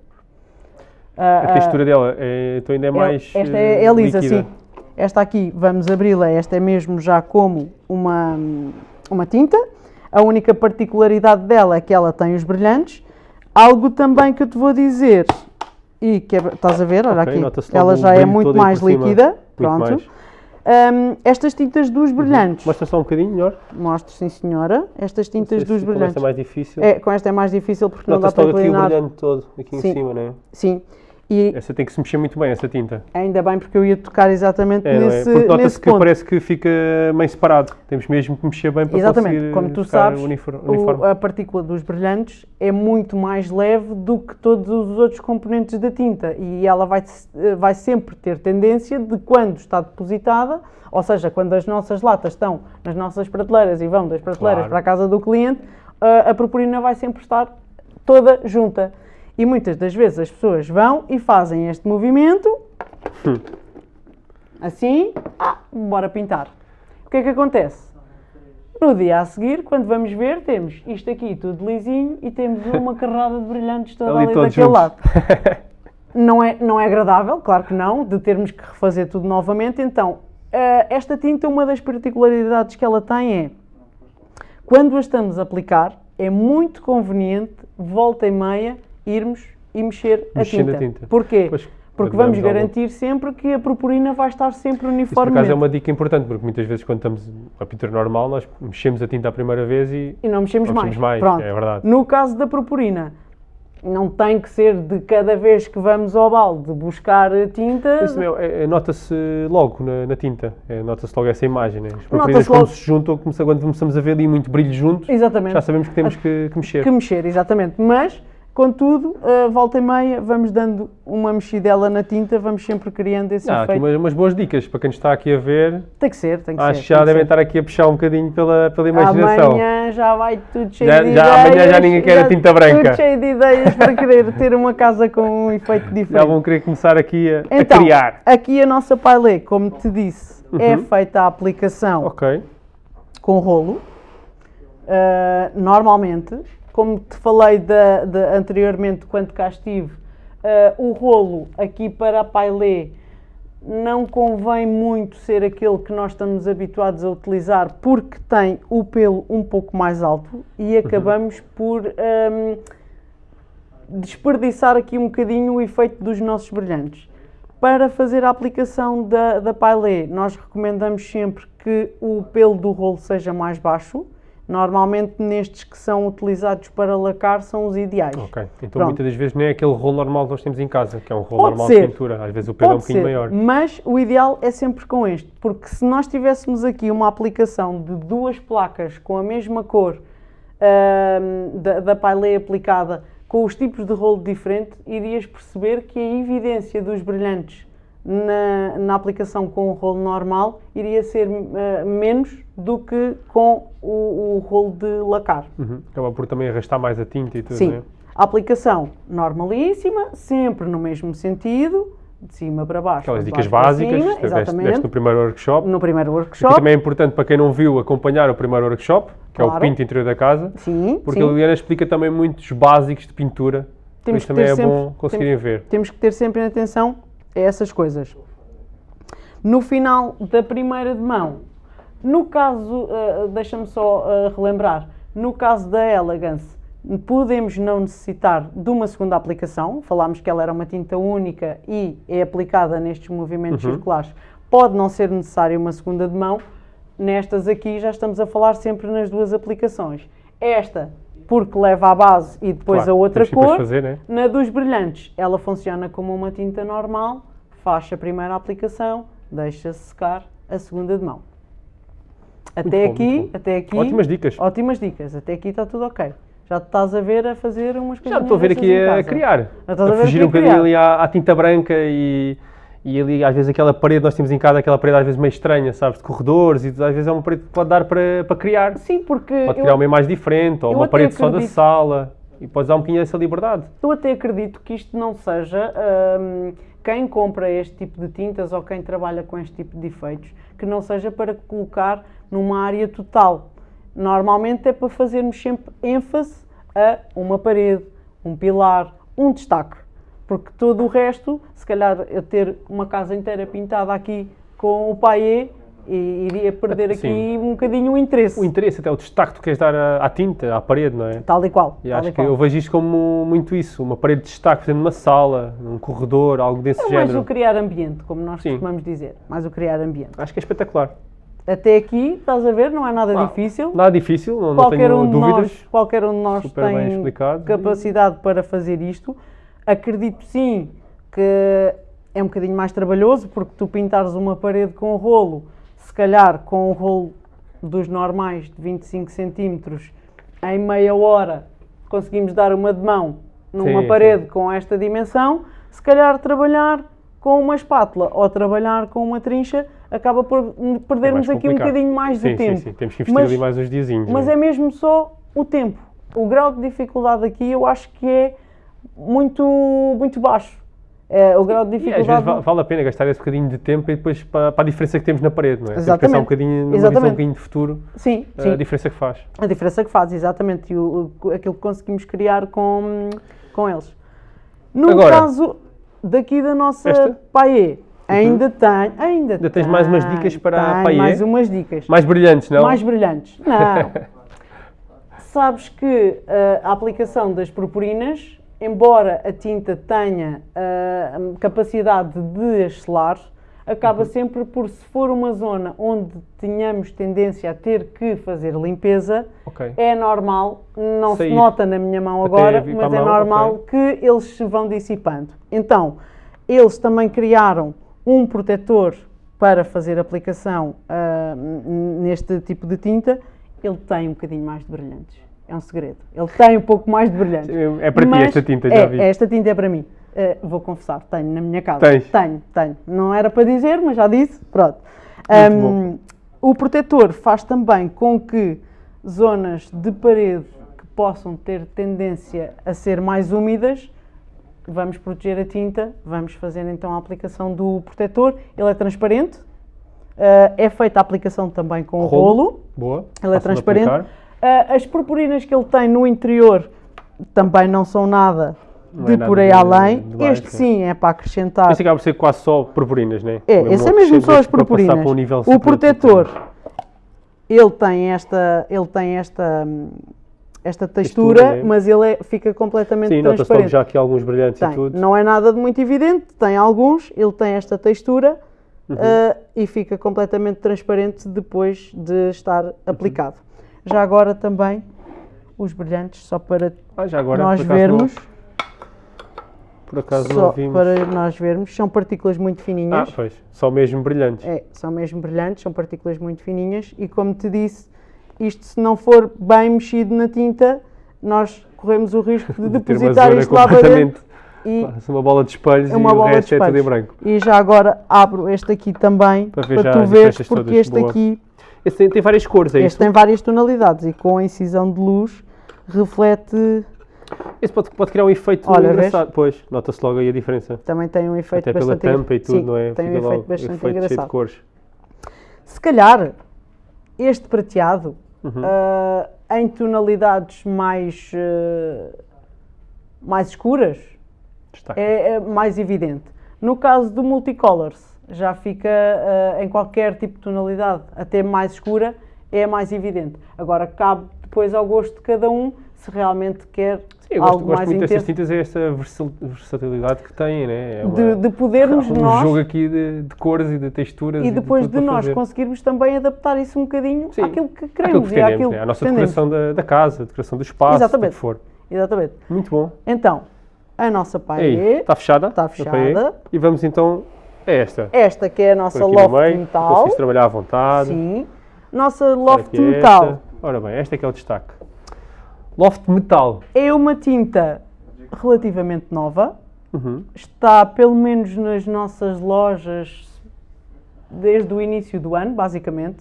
A textura dela é, então ainda é mais. Esta eh, é, é lisa, líquida. sim. Esta aqui, vamos abri-la, esta é mesmo já como uma, uma tinta. A única particularidade dela é que ela tem os brilhantes. Algo também que eu te vou dizer, e que é- estás a ver, olha Ok, aqui, ela já é muito mais líquida. Pronto. mais. Uhum. Hum, estas tintas dos brilhantes, Mostra só um bocadinho melhor. mostro sim senhora, estas tintas sei dos se com brilhantes. esta é mais difícil. É, com esta é mais difícil porque não dá para logo aqui o inclinar. brilhante todo, aqui em Sim. cima, não é? Sim. E Essa tem que se mexer muito bem, essa tinta. ainda bem porque eu ia tocar exatamente É, é? nesse, Porque nesse nota-se que ponto. parece que fica meio separado. Temos mesmo que mexer bem para Exatamente, conseguir como tu sabes, o- a partícula dos brilhantes é muito mais leve do que todos os outros componentes da tinta e ela vai, vai sempre ter tendência de quando está depositada, ou seja, quando as nossas latas estão nas nossas prateleiras e vão das prateleiras Claro. para a casa do cliente, a, a purpurina vai sempre estar toda junta. E muitas das vezes as pessoas vão e fazem este movimento, assim, ah, bora pintar. O que é que acontece? No dia a seguir, quando vamos ver, temos isto aqui tudo lisinho e temos uma carrada de brilhantes toda Ali ali, daquele juntos. lado. Não é, não é agradável, claro que não, de termos que refazer tudo novamente. Então, eh, esta tinta, uma das particularidades que ela tem é, quando a estamos a aplicar, é muito conveniente, volta e meia, irmos e mexer a Mexer tinta. na tinta. Porquê? Pois, Porque vamos algum- garantir sempre que a purpurina vai estar sempre Isso por acaso é uma dica importante, porque muitas vezes quando estamos a pintura normal, nós mexemos a tinta a primeira vez e E não mexemos, Não mexemos mais, Pronto. é verdade. No caso da purpurina, não tem que ser de cada vez que vamos ao balde buscar tinta. Isso mesmo, é- é- nota-se logo na, na tinta, é, nota-se logo essa imagem. Né? As purpurinas quando se juntam, quando começamos a ver ali muito brilho junto, Exatamente. já sabemos que temos que, que mexer. Que mexer, exatamente. Mas, contudo, a volta e meia, vamos dando uma mexidela na tinta, vamos sempre criando esse Ah, efeito. umas, umas boas dicas para quem nos está aqui a ver. Tem que ser, tem que Acho ser. que já devem ser. estar aqui a puxar um bocadinho pela, pela imaginação. Amanhã já vai tudo cheio Já- de já- ideias. amanhã já ninguém quer a tinta branca. Tudo cheio de ideias para querer ter uma casa com um efeito diferente. Já vão querer começar aqui a, a Então, criar. aqui a nossa paillet, como te disse, é feita a aplicação Ok. com rolo. Uh, normalmente, como te falei da- da- anteriormente quando cá estive, uh, o rolo aqui para a paillet não convém muito ser aquele que nós estamos habituados a utilizar porque tem o pelo um pouco mais alto e acabamos por um, desperdiçar aqui um bocadinho o efeito dos nossos brilhantes. Para fazer a aplicação da, da paillet, nós recomendamos sempre que o pelo do rolo seja mais baixo. Normalmente nestes que são utilizados para lacar são os ideais. Ok. Então Pronto. muitas das vezes nem é aquele rolo normal que nós temos em casa, que é um rolo Pode normal ser. de pintura. Às vezes o pelo é um bocadinho maior. mas o ideal é sempre com este, porque se nós tivéssemos aqui uma aplicação de duas placas com a mesma cor ahm, da, da paillet aplicada, com os tipos de rolo diferente, irias perceber que a evidência dos brilhantes na, na aplicação com o rolo normal iria ser ah, menos do que com o, o rolo de lacar. Uhum. Acaba por também arrastar mais a tinta e tudo, Sim. né? A aplicação normalíssima, sempre no mesmo sentido, de cima para baixo. Aquelas dicas baixo básicas, cima, deste, deste no primeiro workshop. no primeiro Aqui workshop. também é importante para quem não viu acompanhar o primeiro workshop, que é o Claro. pinto interior da casa, Sim, porque sim. a Liliana explica também muitos básicos de pintura. Temos que também ter é sempre- bom conseguirem temos- ver. Temos que ter sempre em atenção a essas coisas. No final da primeira de mão, no caso, uh, deixa-me só uh, relembrar, no caso da Elegance, podemos não necessitar de uma segunda aplicação. Falámos que ela era uma tinta única e é aplicada nestes movimentos Uhum. circulares. Pode não ser necessária uma segunda de mão. Nestas aqui já estamos a falar sempre nas duas aplicações. Esta, porque leva a base e depois Claro, a outra cor. fazer, né? Na dos brilhantes, ela funciona como uma tinta normal, faz a primeira aplicação, deixa-se secar a segunda de mão. Até bom, aqui, até aqui. Ótimas dicas. Ótimas dicas. Até aqui está tudo ok. Já te estás a ver a fazer umas coisas. Já estou a ver aqui a criar, Já estás a a ver fugir um bocadinho ali à, à tinta branca e, e ali às vezes aquela parede, nós temos em casa aquela parede às vezes meio estranha, sabes, de corredores e às vezes é uma parede que pode dar para, para criar. Sim, porque Pode eu, criar uma imagem diferente ou eu uma parede só da acredito- sala e podes dar um bocadinho essa liberdade. eu até acredito que isto não seja hum, quem compra este tipo de tintas ou quem trabalha com este tipo de efeitos, que não seja para colocar numa área total. Normalmente é para fazermos sempre ênfase a uma parede, um pilar, um destaque. Porque todo o resto, se calhar eu ter uma casa inteira pintada aqui com o paillé, e iria perder aqui Sim. um bocadinho o interesse. O interesse, até o destaque que tu queres dar à, à tinta, à parede, não é? Tal e qual. E tal acho e que qual. eu vejo isto como muito isso, uma parede de destaque, por exemplo, numa sala, num corredor, algo desse É mais género. o criar ambiente, como nós Sim. costumamos dizer. Mais o criar ambiente. Acho que é espetacular. Até aqui, estás a ver, não é nada Ah, difícil. Nada difícil, não, não qualquer, tenho um de dúvidas. nós, qualquer um de nós Super tem capacidade para fazer isto. Acredito sim que é um bocadinho mais trabalhoso, porque tu pintares uma parede com rolo, se calhar com um rolo dos normais de 25 centímetros, em meia hora conseguimos dar uma de mão numa Sim, parede com esta dimensão, se calhar trabalhar com uma espátula ou trabalhar com uma trincha acaba por perdermos É aqui um bocadinho mais sim, de tempo. Sim, sim, temos que investir Mas- ali mais uns diazinhos. Mas não é mesmo só o tempo. O grau de dificuldade aqui eu acho que é muito, muito baixo. É, o grau de E às dificuldade. vezes va- vale a pena gastar esse bocadinho de tempo e depois para, para a diferença que temos na parede, não é? Temos que pensar Exatamente. um bocadinho visão um Exatamente. bocadinho de futuro, Sim, a sim. diferença que faz. A diferença que faz, exatamente. E o, o- aquilo que conseguimos criar com, com eles. No Agora, caso daqui da nossa esta? Uhum. Paê, ainda tem. Ainda, Ainda tens mais umas dicas para a tenho mais umas dicas. Mais brilhantes, não? Mais brilhantes. Não. Sabes que eh, a aplicação das purpurinas, embora a tinta tenha eh, capacidade de axelar, acaba Uhum. sempre por, se for uma zona onde tenhamos tendência a ter que fazer limpeza, Ok. é normal, não Sair. se nota na minha mão agora, mas é mão, normal que eles se vão dissipando. Então, eles também criaram um protetor para fazer aplicação n- neste tipo de tinta. Ele tem um bocadinho mais de brilhantes. É um segredo. Ele tem um pouco mais de brilhantes. É para ti esta tinta, já é, vi. Esta tinta é para mim. Ah, vou confessar, tenho na minha casa. Tens? Tenho, tenho. Não era para dizer, mas já disse. Pronto. Ahm, o protetor faz também com que zonas de parede que possam ter tendência a ser mais úmidas, vamos proteger a tinta, vamos fazer então a aplicação do protetor. Ele é transparente, ah, é feita a aplicação também com o rolo. Boa. Ele é transparente. Ah, as purpurinas que ele tem no interior também não são nada Não de é nada por aí de- além. de mais, este sim. é para acrescentar. Esse acaba por ser quase só purpurinas, não é? É, esse é mesmo só as purpurinas. um o protetor, ele tem esta, ele tem esta, esta textura, Textura, né? mas ele é- fica completamente Sim, transparente. já aqui alguns brilhantes Tem. e tudo. Não é nada de muito evidente, tem alguns, ele tem esta textura Uhum. ah, e fica completamente transparente depois de estar Uhum. aplicado. Já agora também os brilhantes, só para Ah, agora, nós por vermos, Não, por acaso só não vimos. para nós vermos, são partículas muito Ah, fininhas. pois, só mesmo brilhantes. É, são mesmo brilhantes, são partículas muito fininhas e como te disse, isto se não for bem mexido na tinta, nós corremos o risco de depositar zona isto lá para dentro e uma bola de espelhos é uma e o de resto é tudo em branco. E já agora abro este aqui também Para para, tu veres, porque todas. este Boa. aqui Esse tem, tem várias cores, é este isso? tem várias tonalidades e com a incisão de luz reflete, Esse pode, pode criar um efeito Olha, engraçado. Pois, nota-se logo aí a diferença. também tem um efeito Até pela bastante engra- tampa e tudo, Sim, não é? Tem um Fica efeito logo bastante efeito cheio de engraçado. cores. Se calhar este prateado Uhum. ah, em tonalidades mais, ah, mais escuras é, é mais evidente. No caso do multicolors, já fica ah, em qualquer tipo de tonalidade, até mais escura, é mais evidente. Agora cabe depois ao gosto de cada um se realmente quer Sim, eu gosto, algo gosto mais muito destas intenso. tintas, é esta versatilidade que têm, né? É uma- De, de podermos um nós jogo aqui de, de cores e de texturas e depois tudo de, para nós fazer. conseguirmos também adaptar isso um bocadinho Sim, àquilo que queremos que e àquilo né? A nossa pretendemos. decoração da, da casa, a decoração do espaço, Exatamente. o que for. Exatamente. Muito bom. Então, a nossa paê, está fechada? Está fechada. E vamos então a esta. esta que é a nossa no loft meio, metal. trabalhar à vontade. Sim. Nossa loft metal esta. Ora bem, esta é que é o destaque. Loft metal. é uma tinta relativamente nova. Uhum. Está pelo menos nas nossas lojas desde o início do ano, basicamente.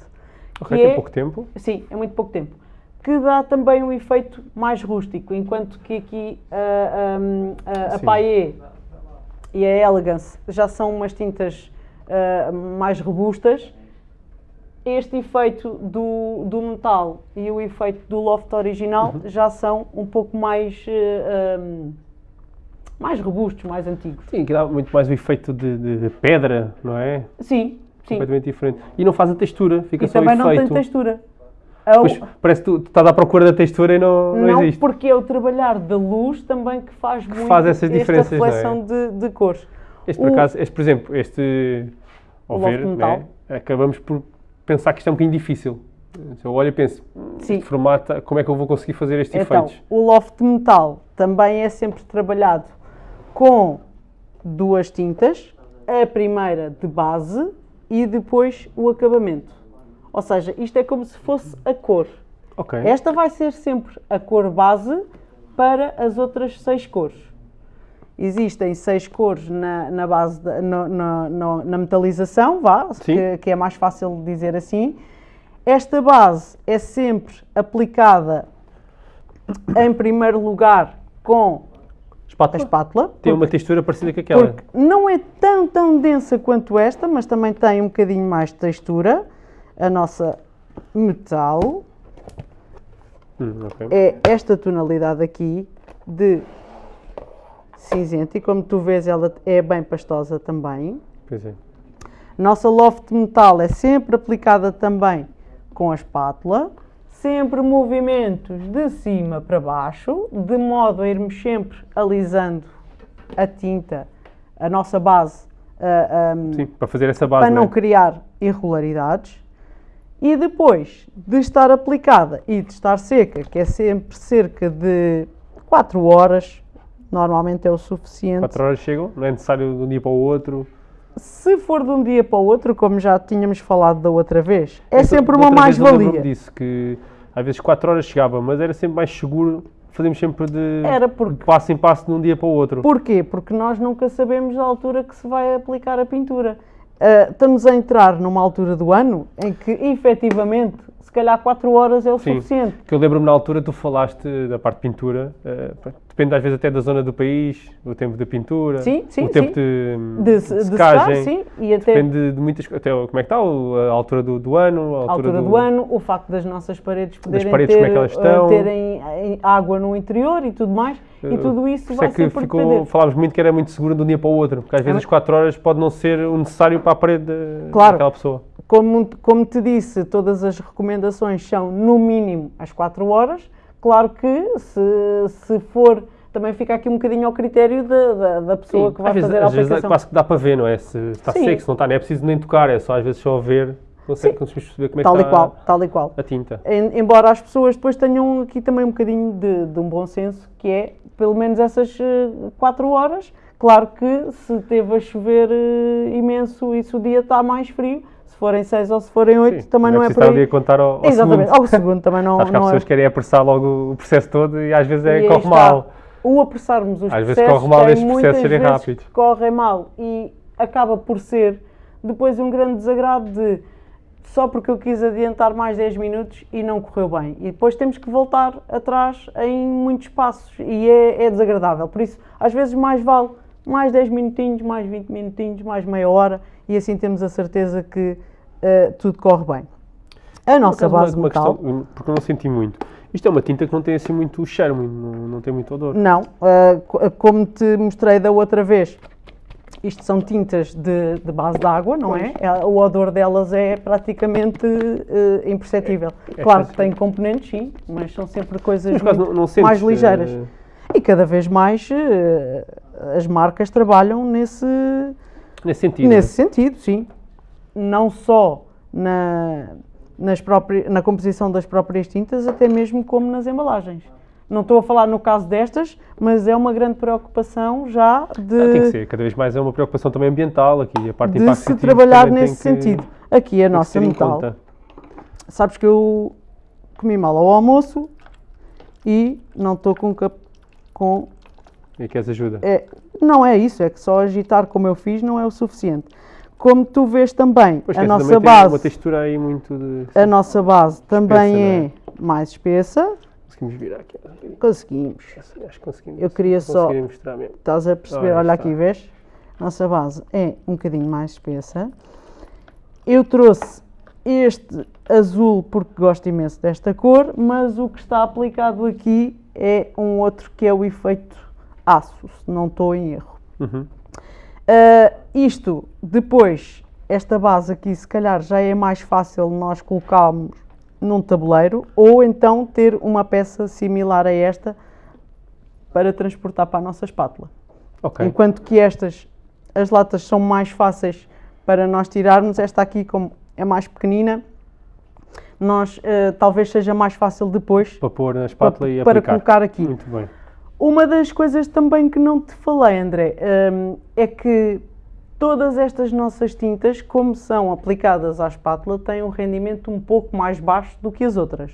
Ok, tem é- pouco tempo. Sim, é muito pouco tempo. Que dá também um efeito mais rústico, enquanto que aqui ah, hum, a, a. Paillé e a Elegance já são umas tintas ah, mais robustas. Este efeito do, do metal e o efeito do loft original Uhum. já são um pouco mais, ah, hum, mais robustos, mais antigos. Sim, que dá muito mais o efeito de, de- de pedra, não é? Sim, sim. Completamente diferente. E não faz a textura, fica E só o também não efeito. tem textura. A- Pois, parece que tu, tu estás à procura da textura e não, não, Não, existe. porque é o trabalhar da luz também que faz muito faz essas diferenças, esta não é? reflexão de, de cores. Este, por O- acaso, este, por exemplo, este, ao ver, metal. né, acabamos por pensar que isto é um bocadinho difícil. Se eu olho e penso, Sim. este formato, como é que eu vou conseguir fazer estes Então, efeitos? o loft metal também é sempre trabalhado com duas tintas, a primeira de base e depois o acabamento. Ou seja, isto é como se fosse a cor. Ok. Esta vai ser sempre a cor base para as outras seis cores. Existem seis cores na, na base, da- no- no- no- na metalização, vá, que, que é mais fácil dizer assim. Esta base é sempre aplicada em primeiro lugar com a Espátula? espátula. Tem uma textura parecida com aquela. porque não é tão, tão densa quanto esta, mas também tem um bocadinho mais de textura. A nossa metal Hum, ok. é esta tonalidade aqui de cinzento e como tu vês ela é bem pastosa também. Pois é. Nossa loft metal é sempre aplicada também com a espátula, sempre movimentos de cima para baixo, de modo a irmos sempre alisando a tinta, a nossa base, a- a- Sim, para fazer essa base. para não né? criar irregularidades. E depois de estar aplicada e de estar seca, que é sempre cerca de 4 horas, normalmente é o suficiente. 4 horas chegam, não é necessário de um dia para o outro. Se for de um dia para o outro, como já tínhamos falado da outra vez, é Então, sempre uma eu mais-valia. disso, que às vezes 4 horas chegava, mas era sempre mais seguro. Fazemos sempre de, Era porque- de passo em passo de um dia para o outro. Porquê? Porque nós nunca sabemos a altura que se vai aplicar a pintura. Ah, estamos a entrar numa altura do ano em que, efetivamente, calhar 4 horas é o Sim. suficiente. Que eu lembro-me na altura, tu falaste da parte de pintura, eh, pronto, depende às vezes até da zona do país, o tempo de pintura, Sim, sim, o tempo sim. de, De, de se- de secagem, secar, sim, e até depende de muitas coisas, até como é que está, a altura do, do ano, a a altura, altura do, ano, o facto das nossas paredes poderem paredes, ter, é elas eh, estão. terem eh, água no interior e tudo mais, e tudo isso vai é que sempre ficou, depender. falámos muito que era muito seguro de um dia para o outro, porque às vezes as 4 horas pode não ser o necessário para a parede de- Claro. daquela pessoa. Como, como te disse, todas as recomendações são no mínimo às 4 horas. Claro que se, se for, também fica aqui um bocadinho ao critério da, da, da pessoa que vai às vezes, fazer a às vezes aplicação. quase que dá para ver, não é? Se está Sim. seco, se não está, não é preciso nem tocar, é só às vezes só ver, consegue, perceber como é tal que e qual, está tal e qual. a tinta. Em- embora as pessoas depois tenham aqui também um bocadinho de, de um bom senso, que é pelo menos essas 4 horas. Claro que se teve a chover eh, imenso e se o dia está mais frio, se forem 6 ou se forem 8, Sim, também não é por estar ali aí. a contar ao, ao Exatamente, segundo. ao segundo também não, Acho que há não é. pessoas que querem apressar logo o processo todo e às vezes E é, aí corre está. mal. O apressarmos os Às vezes processos corre mal estes processos serem vezes rápidos. correm mal e acaba por ser depois um grande desagrado de só porque eu quis adiantar mais 10 minutos e não correu bem. E depois temos que voltar atrás em muitos passos e é, é desagradável. Por isso, às vezes mais vale mais 10 minutinhos, mais 20 minutinhos, mais meia hora e assim temos a certeza que eh, tudo corre bem. A nossa base uma- uma metal... questão, porque eu não senti muito. Isto é uma tinta que não tem assim muito muito- não, não tem muito odor. Não, co- como te mostrei da outra vez, isto são tintas de, de base de água, não é? É, O odor delas é praticamente eh, imperceptível. É- é claro que tem componentes, sim, mas são sempre coisas muito não, não sentes, mais ligeiras. eh, E cada vez mais eh, as marcas trabalham nesse, nesse sentido. nesse sentido, sim. Não só na, nas próprias, na composição das próprias tintas, até mesmo como nas embalagens. Não estou a falar no caso destas, mas é uma grande preocupação já de, Ah, tem que ser, cada vez mais é uma preocupação também ambiental aqui, a parte de de se trabalhar também tem nesse que- sentido. Aqui a nossa metal. Sabes que eu comi mal ao almoço e não estou com, com E queres ajuda? É, não é isso, é que só agitar como eu fiz não é o suficiente. Como tu vês também, Pois a nossa também tem uma base, textura aí muito de... a nossa base também não é é? mais espessa. Conseguimos virar aqui. Conseguimos. Acho que conseguimos. Eu queria só- mostrar mesmo. Estás a perceber? Olha está. aqui, vês? Nossa base é um bocadinho mais espessa. Eu trouxe este azul porque gosto imenso desta cor, mas o que está aplicado aqui é um outro que é o efeito aço, se não estou em erro. Uhum. Uh, isto, depois, esta base aqui, se calhar já é mais fácil nós colocarmos num tabuleiro ou então ter uma peça similar a esta para transportar para a nossa espátula. Ok. Enquanto que estas, as latas são mais fáceis para nós tirarmos, esta aqui, como é mais pequenina, nós uh, talvez seja mais fácil depois Para pôr na espátula e para aplicar. colocar aqui. Muito bem. Uma das coisas também que não te falei, André, hum, é que todas estas nossas tintas, como são aplicadas à espátula, têm um rendimento um pouco mais baixo do que as outras.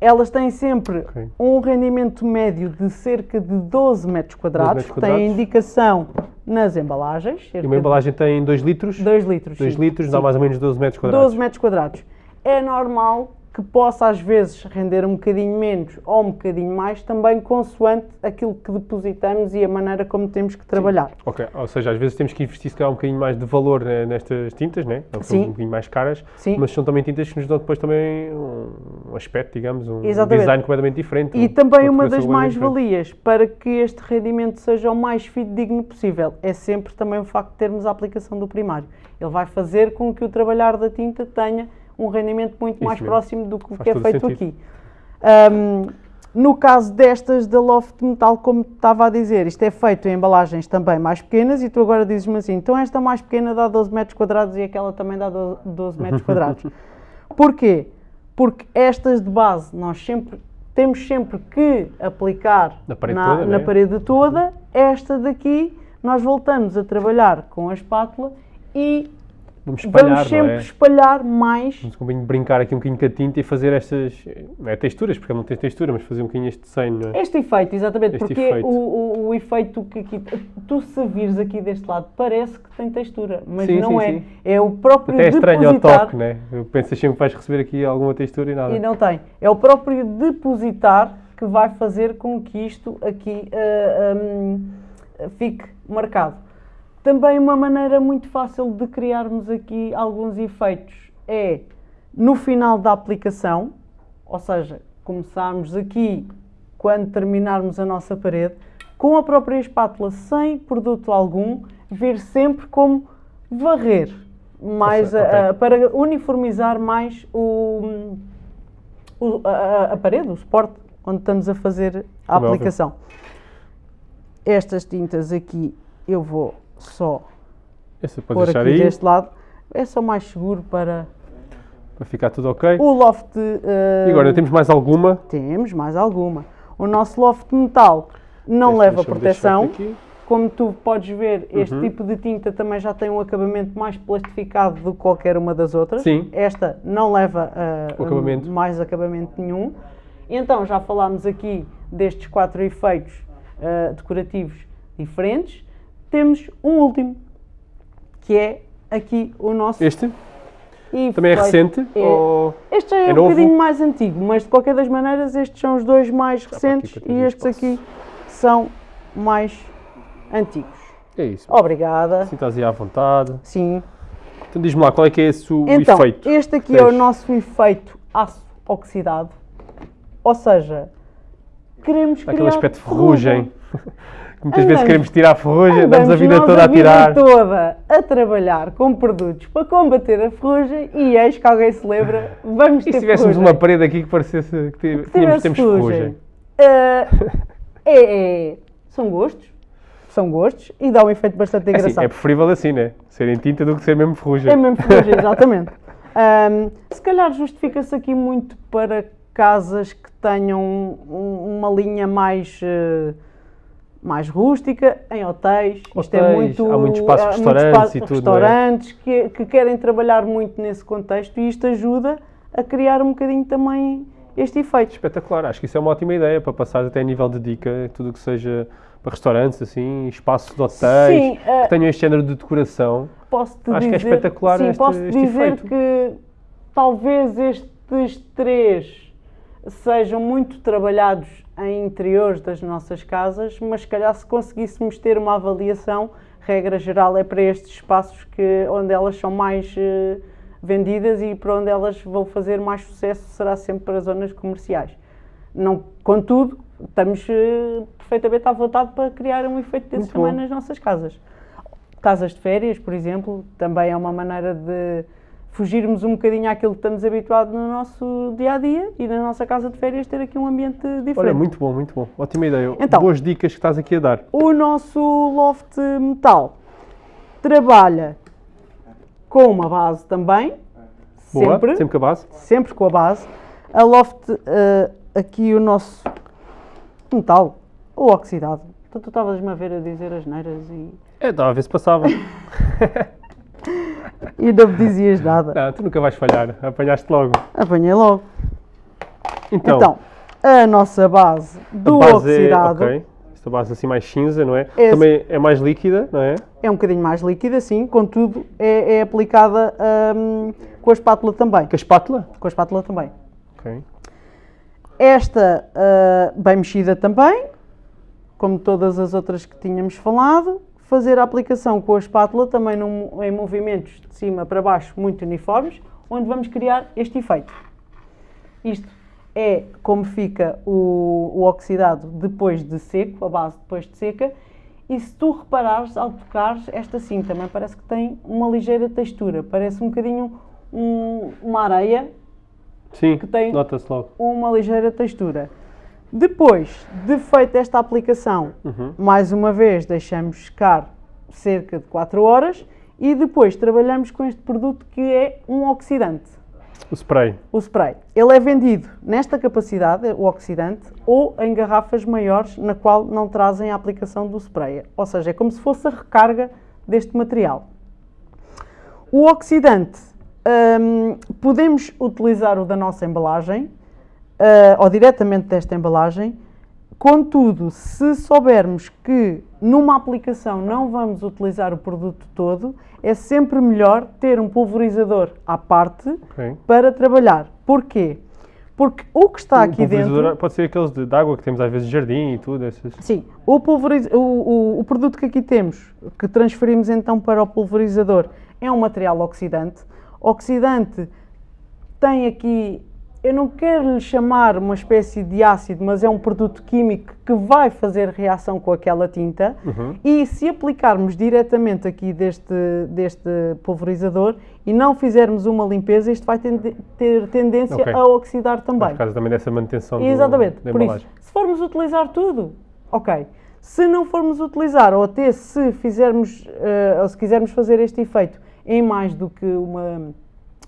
Elas têm sempre Ok. um rendimento médio de cerca de 12 metros quadrados, metros quadrados. tem indicação nas embalagens, E uma embalagem tem 2 litros, de 2 litros. 2 sim. litros dá Sim. mais ou menos 12 metros quadrados. 12 metros quadrados. É normal que possa às vezes render um bocadinho menos ou um bocadinho mais, também consoante aquilo que depositamos e a maneira como temos que trabalhar. Ok, ou seja, às vezes temos que investir se calhar um bocadinho mais de valor né, nestas tintas, né? São Sim. um bocadinho mais caras, Sim. mas são também tintas que nos dão depois também um, aspecto, digamos, um Exatamente. design completamente diferente. E um- também uma das mais-valias para que este rendimento seja o mais fidedigno possível é sempre também o facto de termos a aplicação do primário. Ele vai fazer com que o trabalhar da tinta tenha um rendimento muito Isso mais mesmo. próximo do que que é feito sentido. aqui. Ahm, no caso destas da Loft Metal, como estava a dizer, isto é feito em embalagens também mais pequenas e tu agora dizes-me assim, então esta mais pequena dá 12 metros quadrados e aquela também dá do- 12 metros quadrados. Porquê? Porque estas de base nós sempre temos sempre que aplicar Na parede na, toda, na né? parede toda. Esta daqui nós voltamos a trabalhar com a espátula e Vamos espalhar, vamos sempre é? espalhar mais Vamos um bocadinho brincar aqui um bocadinho com a tinta e fazer estas, não é texturas, porque ele não tem textura, mas fazer um bocadinho este desenho, não é? Este efeito, exatamente, Este porque efeito. O, o, o efeito que aqui, tu se vires aqui deste lado, parece que tem textura, mas Sim, não sim, é. sim. É o próprio Até é estranho ao toque, né? Eu penso sempre que vais receber aqui alguma textura e nada. e não tem. É o próprio depositar que vai fazer com que isto aqui ah, hum, fique marcado. Também uma maneira muito fácil de criarmos aqui alguns efeitos é no final da aplicação, ou seja, começarmos aqui quando terminarmos a nossa parede, com a própria espátula, sem produto algum, vir sempre como varrer, mais a- a- para uniformizar mais o, o- a, a- parede, o suporte, onde estamos a fazer a Como é aplicação. Estas tintas aqui eu vou só Esse pôr podes aqui deixar aí, deste lado. É só mais seguro para para ficar tudo ok. o loft. eh, E agora, temos mais alguma? Temos mais alguma. O nosso loft metal não Este leva proteção. deixar. Como tu podes ver, este Uhum. tipo de tinta também já tem um acabamento mais plastificado do que qualquer uma das outras. Sim. Esta não leva O acabamento. mais acabamento nenhum. Então já falámos aqui destes quatro efeitos ah, decorativos diferentes. Temos um último, que é aqui o nosso Este também é recente? É. Ou... Este é, É um novo? bocadinho mais antigo, mas de qualquer das maneiras estes são os dois mais recentes e estes espaço. aqui são mais antigos. É isso. Obrigada. Estás aí à vontade. Sim. Então diz-me lá, qual é que é esse o Então, efeito? este aqui Tens. é o nosso efeito aço oxidado. Ou seja, queremos criar Aquele aspecto de ferrugem. Que Muitas vezes Andamos- queremos tirar a ferrugem, andamos a vida toda a tirar. vida toda a trabalhar com produtos para combater a ferrugem e eis que alguém se lembra, vamos E ter se tivéssemos ferrugem. uma parede aqui que parecesse que tínhamos, temos ferrugem. ferrugem? Ah, é, é- são gostos, são gostos e dá um efeito bastante É, assim, engraçado. é preferível assim, né? Ser em tinta do que ser mesmo ferrugem. É mesmo ferrugem, exatamente. Ahm, se calhar justifica-se aqui muito para casas que tenham um- uma linha mais, eh, mais rústica, em hotéis. Isto é Hotéis, muito, há muitos espaços há de restaurantes espaços e tudo, é? restaurantes que, que querem trabalhar muito nesse contexto e isto ajuda a criar um bocadinho também este efeito. Espetacular, acho que isso é uma ótima ideia para passar até a nível de dica, tudo o que seja para restaurantes, assim, espaços de hotéis, Sim, eh, que tenham este género de decoração. posso-te Acho que é dizer, espetacular sim, este- posso este dizer efeito. que talvez estes três sejam muito trabalhados em interiores das nossas casas, mas se calhar se conseguíssemos ter uma avaliação, regra geral é para estes espaços que, onde elas são mais eh, vendidas e para onde elas vão fazer mais sucesso será sempre para zonas comerciais. Não, contudo, estamos eh, perfeitamente à vontade para criar um efeito desse também nas nossas casas. Casas de férias, por exemplo, também é uma maneira de fugirmos um bocadinho àquilo que estamos habituados no nosso dia a dia e na nossa casa de férias ter aqui um ambiente diferente. Olha, muito bom, muito bom. Ótima ideia. Então. Boas dicas que estás aqui a dar. O nosso loft metal trabalha com uma base também, Boa, sempre, sempre com a base. sempre com a base. A loft, eh, aqui o nosso metal ou oxidado. Então tu estavas-me a ver a dizer as neiras e, É, estava a ver se passava. e não me dizias nada. Não, tu nunca vais falhar. Apanhaste logo. Apanhei logo. Então, Então, a nossa base do a base oxidado é, ok. Esta base assim mais cinza, não é? É- Também é mais líquida, não é? é um bocadinho mais líquida, sim, contudo é, é aplicada hum, com a espátula também. Com a espátula? Com a espátula também. Ok. Esta ah, bem mexida também, como todas as outras que tínhamos falado. Fazer a aplicação com a espátula também num- em movimentos de cima para baixo muito uniformes, onde vamos criar este efeito. Isto é como fica o, o oxidado depois de seco, a base depois de seca. E se tu reparares, ao tocares, esta sim também parece que tem uma ligeira textura. Parece um bocadinho um- uma areia Sim, Que tem- uma ligeira textura. Depois de feita esta aplicação, Uhum. mais uma vez deixamos secar cerca de 4 horas e depois trabalhamos com este produto que é um oxidante, O spray. o spray. Ele é vendido nesta capacidade, o oxidante, ou em garrafas maiores na qual não trazem a aplicação do spray. Ou seja, é como se fosse a recarga deste material. O oxidante, hum, podemos utilizar o da nossa embalagem, ah, ou diretamente desta embalagem, contudo, se soubermos que numa aplicação não vamos utilizar o produto todo, é sempre melhor ter um pulverizador à parte Ok. para trabalhar. Porquê? Porque o que está O aqui dentro... Pode ser aqueles de, de água que temos às vezes de jardim e tudo. Esses. Sim, o, pulveriz... o, o, o produto que aqui temos, que transferimos então para o pulverizador, é um material oxidante. Oxidante tem aqui, eu não quero lhe chamar uma espécie de ácido, mas é um produto químico que vai fazer reação com aquela tinta. Uhum. E se aplicarmos diretamente aqui deste, deste pulverizador e não fizermos uma limpeza, isto vai tende- ter tendência Ok. a oxidar também. Por causa também dessa manutenção do- Exatamente. da Por isso, embalagem. se formos utilizar tudo, ok. Se não formos utilizar, ou até se fizermos, eh, ou se quisermos fazer este efeito em mais do que uma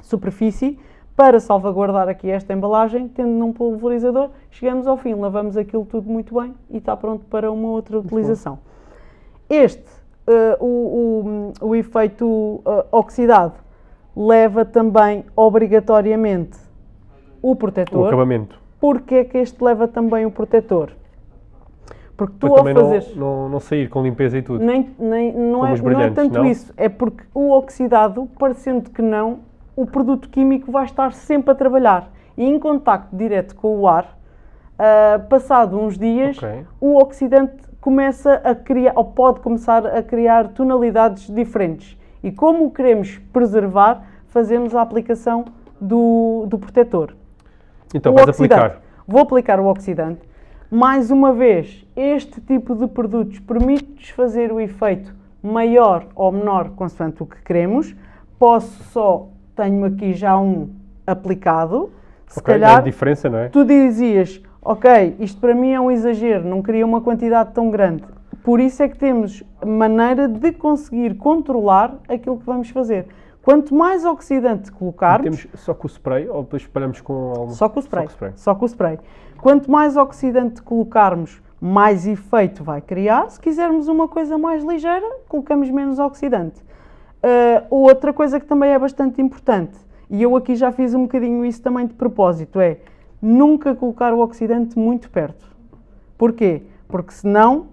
superfície, para salvaguardar aqui esta embalagem, tendo num pulverizador, chegamos ao fim, lavamos aquilo tudo muito bem e está pronto para uma outra utilização. Este, eh, o, o- o efeito eh, oxidado, leva também obrigatoriamente o O protetor. acabamento. Porquê é que este leva também o protetor? Porque tu ao também não, não, não sair com limpeza e tudo. Nem, nem, não, é, não é tanto não? isso, é porque o oxidado, parecendo que não, o produto químico vai estar sempre a trabalhar. E em contacto direto com o ar, ah, passado uns dias, Ok. o oxidante começa a criar, ou pode começar a criar tonalidades diferentes. E como o queremos preservar, fazemos a aplicação do, do protetor. Então, O vais oxidante. aplicar. Vou aplicar o oxidante. Mais uma vez, este tipo de produtos permite-nos fazer o efeito maior ou menor, consoante o que queremos. Posso só, tenho aqui já um aplicado. Se Ok, calhar É a diferença, não é? tu dizias, ok, isto para mim é um exagero, não queria uma quantidade tão grande. Por isso é que temos maneira de conseguir controlar aquilo que vamos fazer. Quanto mais oxidante colocarmos, Temos só com o spray ou depois espalhamos com algum... só com o spray. Só com o spray. Só com o spray. Quanto mais oxidante colocarmos, mais efeito vai criar. Se quisermos uma coisa mais ligeira, colocamos menos oxidante. Ah, outra coisa que também é bastante importante, e eu aqui já fiz um bocadinho isso também de propósito, é nunca colocar o oxidante muito perto. Porquê? Porque senão,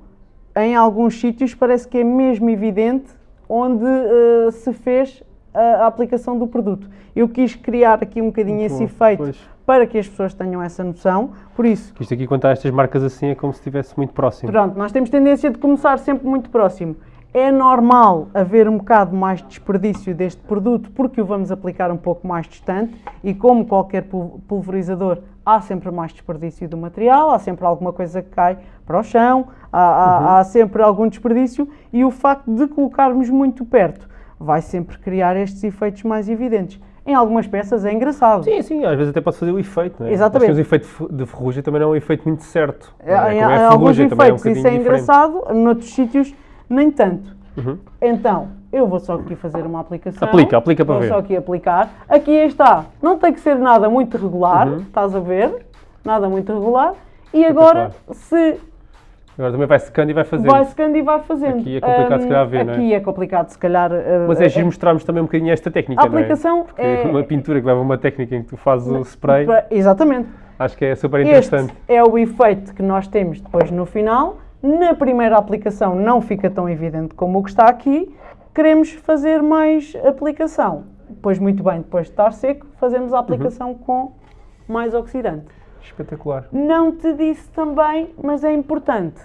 em alguns sítios, parece que é mesmo evidente onde ah, se fez a, a aplicação do produto. Eu quis criar aqui um bocadinho Muito esse bom, efeito pois. para que as pessoas tenham essa noção. Por isso, Isto aqui, quando há estas marcas assim, é como se estivesse muito próximo. pronto, nós temos tendência de começar sempre muito próximo. É normal haver um bocado mais desperdício deste produto porque o vamos aplicar um pouco mais distante e como qualquer pul- pulverizador há sempre mais desperdício do material, há sempre alguma coisa que cai para o chão, há, há- há sempre algum desperdício e o facto de colocarmos muito perto vai sempre criar estes efeitos mais evidentes. Em algumas peças é engraçado. Sim, sim, às vezes até pode fazer o efeito, não é? Exatamente. Temos o efeito de fe- de ferrugem, também não é um efeito muito certo. É, não é? é em a alguns também é um efeitos isso é diferente. engraçado, noutros sítios nem tanto. Uhum. Então, eu vou só aqui fazer uma aplicação. Aplica, aplica para vou ver. só aqui aplicar. Aqui está. Não tem que ser nada muito regular, Uhum. estás a ver? Nada muito regular. E agora, se Agora também vai secando e vai fazendo. vai secando e vai fazendo. Aqui é complicado, se calhar, ver, não é? Aqui é complicado, se calhar. uh, Mas é giro mostrarmos também um bocadinho esta técnica, A é? aplicação Porque é- uma pintura que leva uma técnica em que tu fazes o spray, Exatamente. acho que é super Este interessante. é o efeito que nós temos depois no final. Na primeira aplicação não fica tão evidente como o que está aqui. Queremos fazer mais aplicação. Pois muito bem, depois de estar seco, fazemos a aplicação Uhum. com mais oxidante. Espetacular. Não te disse também, mas é importante.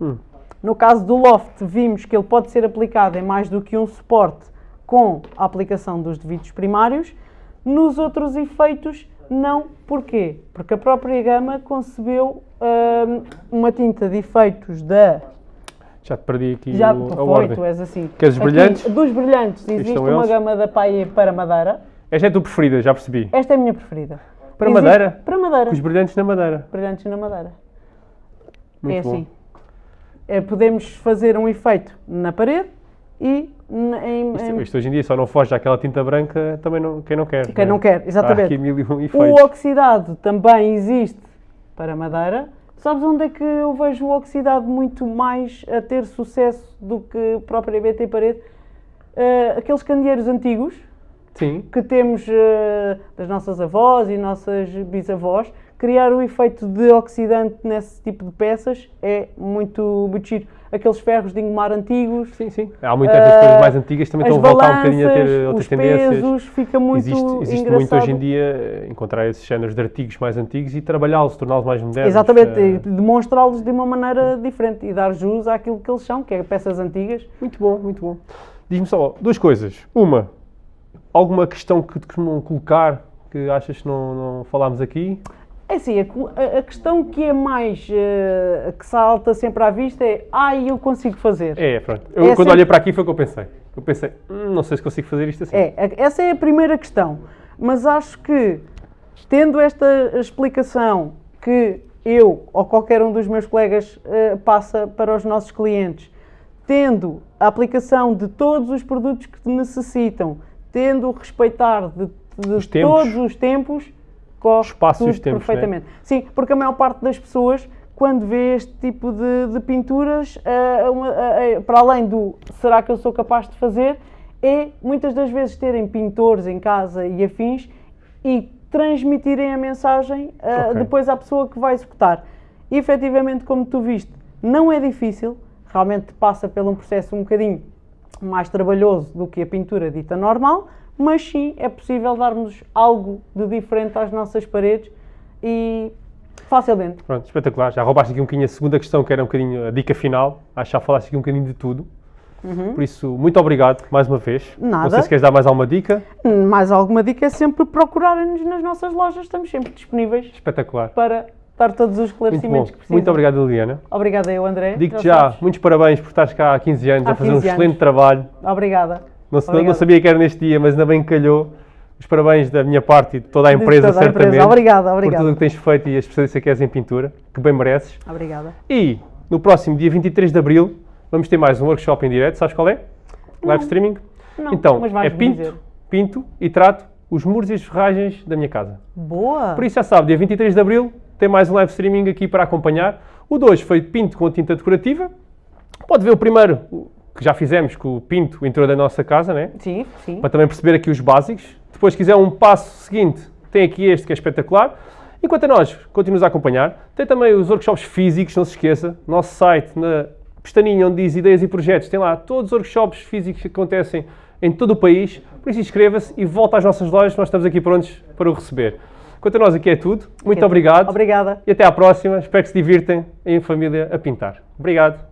Hum. No caso do loft, vimos que ele pode ser aplicado em mais do que um suporte com a aplicação dos devidos primários. Nos outros efeitos, não. Porquê? Porque a própria gama concebeu hum, uma tinta de efeitos da. Já te perdi aqui Já o, a foi, ordem. tu és assim. Queres Aqui, brilhantes? Dos brilhantes, existe uma eles? gama da Paia para madeira. Esta é a tua preferida, já percebi. Esta é a minha preferida. Para Existe- madeira? Para madeira. Os brilhantes na madeira. Brilhantes na madeira. Muito é bom. assim. É, podemos fazer um efeito na parede e em, em- isto hoje em dia só não foge àquela tinta branca, também não, quem não quer. quem não quer, Há exatamente. aqui mil e um O oxidado também existe para madeira. Sabes onde é que eu vejo o oxidado muito mais a ter sucesso do que propriamente em parede? Eh, aqueles candeeiros antigos Sim, que temos eh, das nossas avós e nossas bisavós, criar o efeito de oxidante nesse tipo de peças é muito, muito giro. Aqueles ferros de engomar antigos, sim, sim. Há muitas essas coisas Ah, mais antigas também estão a voltar um bocadinho a ter outras tendências. pesos, fica muito existe existe muito hoje em dia eh, encontrar esses géneros de artigos mais antigos e trabalhá-los, torná-los mais modernos. Exatamente, e demonstrá-los de uma maneira diferente e dar jus àquilo que eles são, que é peças antigas. Muito bom, muito bom. Diz-me só duas coisas. Uma, alguma questão que te costumam colocar que achas que não, não falámos aqui? É assim, a, a- questão que é mais, eh, que salta sempre à vista é, ai, eu consigo fazer. É, pronto. Eu, É quando sempre- olhei para aqui foi o que eu pensei. Eu pensei, "Hum, não sei se consigo fazer isto assim. É, essa é a primeira questão. Mas acho que, tendo esta explicação que eu ou qualquer um dos meus colegas eh, passa para os nossos clientes, tendo a aplicação de todos os produtos que necessitam, tendo o respeitar de, de Os todos os tempos, corre espaço e tudo os tempos, né? perfeitamente. Sim, porque a maior parte das pessoas, quando vê este tipo de, de pinturas, eh, para além do será que eu sou capaz de fazer, é muitas das vezes terem pintores em casa e afins e transmitirem a mensagem eh, Ok. depois à pessoa que vai executar. E efetivamente, como tu viste, não é difícil, realmente passa por um processo um bocadinho mais trabalhoso do que a pintura dita normal, mas sim é possível darmos algo de diferente às nossas paredes e facilmente. Pronto, espetacular. Já roubaste aqui um bocadinho a segunda questão, que era um bocadinho a dica final. Acho que já falaste aqui um bocadinho de tudo. Por isso, muito obrigado mais uma vez. Não Nada. sei se queres dar mais alguma dica. Mais alguma dica é sempre procurarem-nos nas nossas lojas, estamos sempre disponíveis Espetacular. para dar todos os esclarecimentos que precisam. Muito obrigado, Liliana. Obrigada eu, André. Digo-te Já sabes. muitos parabéns por estares cá há 15 anos Há a fazer um 15 anos. excelente trabalho. Obrigada. Não, não- não Obrigada. sabia que era neste dia, mas ainda bem que calhou. Os parabéns da minha parte e de toda a empresa, toda a empresa. certamente. Obrigada, Por obrigada. tudo o que tens feito e a especialista que és em pintura, que bem mereces. Obrigada. E no próximo dia 23 de Abril vamos ter mais um workshop em direto. Sabes qual é? Live streaming. Não, então, é pinto, dizer. pinto e trato os muros e as ferragens da minha casa. Boa. Por isso já sabe, dia 23 de Abril tem mais um live streaming aqui para acompanhar. O 2 foi pinto com tinta decorativa. Pode ver o primeiro, que já fizemos com o pinto, o interior da nossa casa, né? Sim, sim. para também perceber aqui os básicos. Depois, se quiser um passo seguinte, tem aqui este que é espetacular. Enquanto a nós continuamos a acompanhar, tem também os workshops físicos, não se esqueça. Nosso site, na pestaninha onde diz ideias e projetos, tem lá todos os workshops físicos que acontecem em todo o país. Por isso, inscreva-se e volta às nossas lojas, nós estamos aqui prontos para o receber. Quanto a nós, aqui é tudo. Muito Ok. obrigado. Obrigada. E até à próxima. Espero que se divirtem em família a pintar. Obrigado.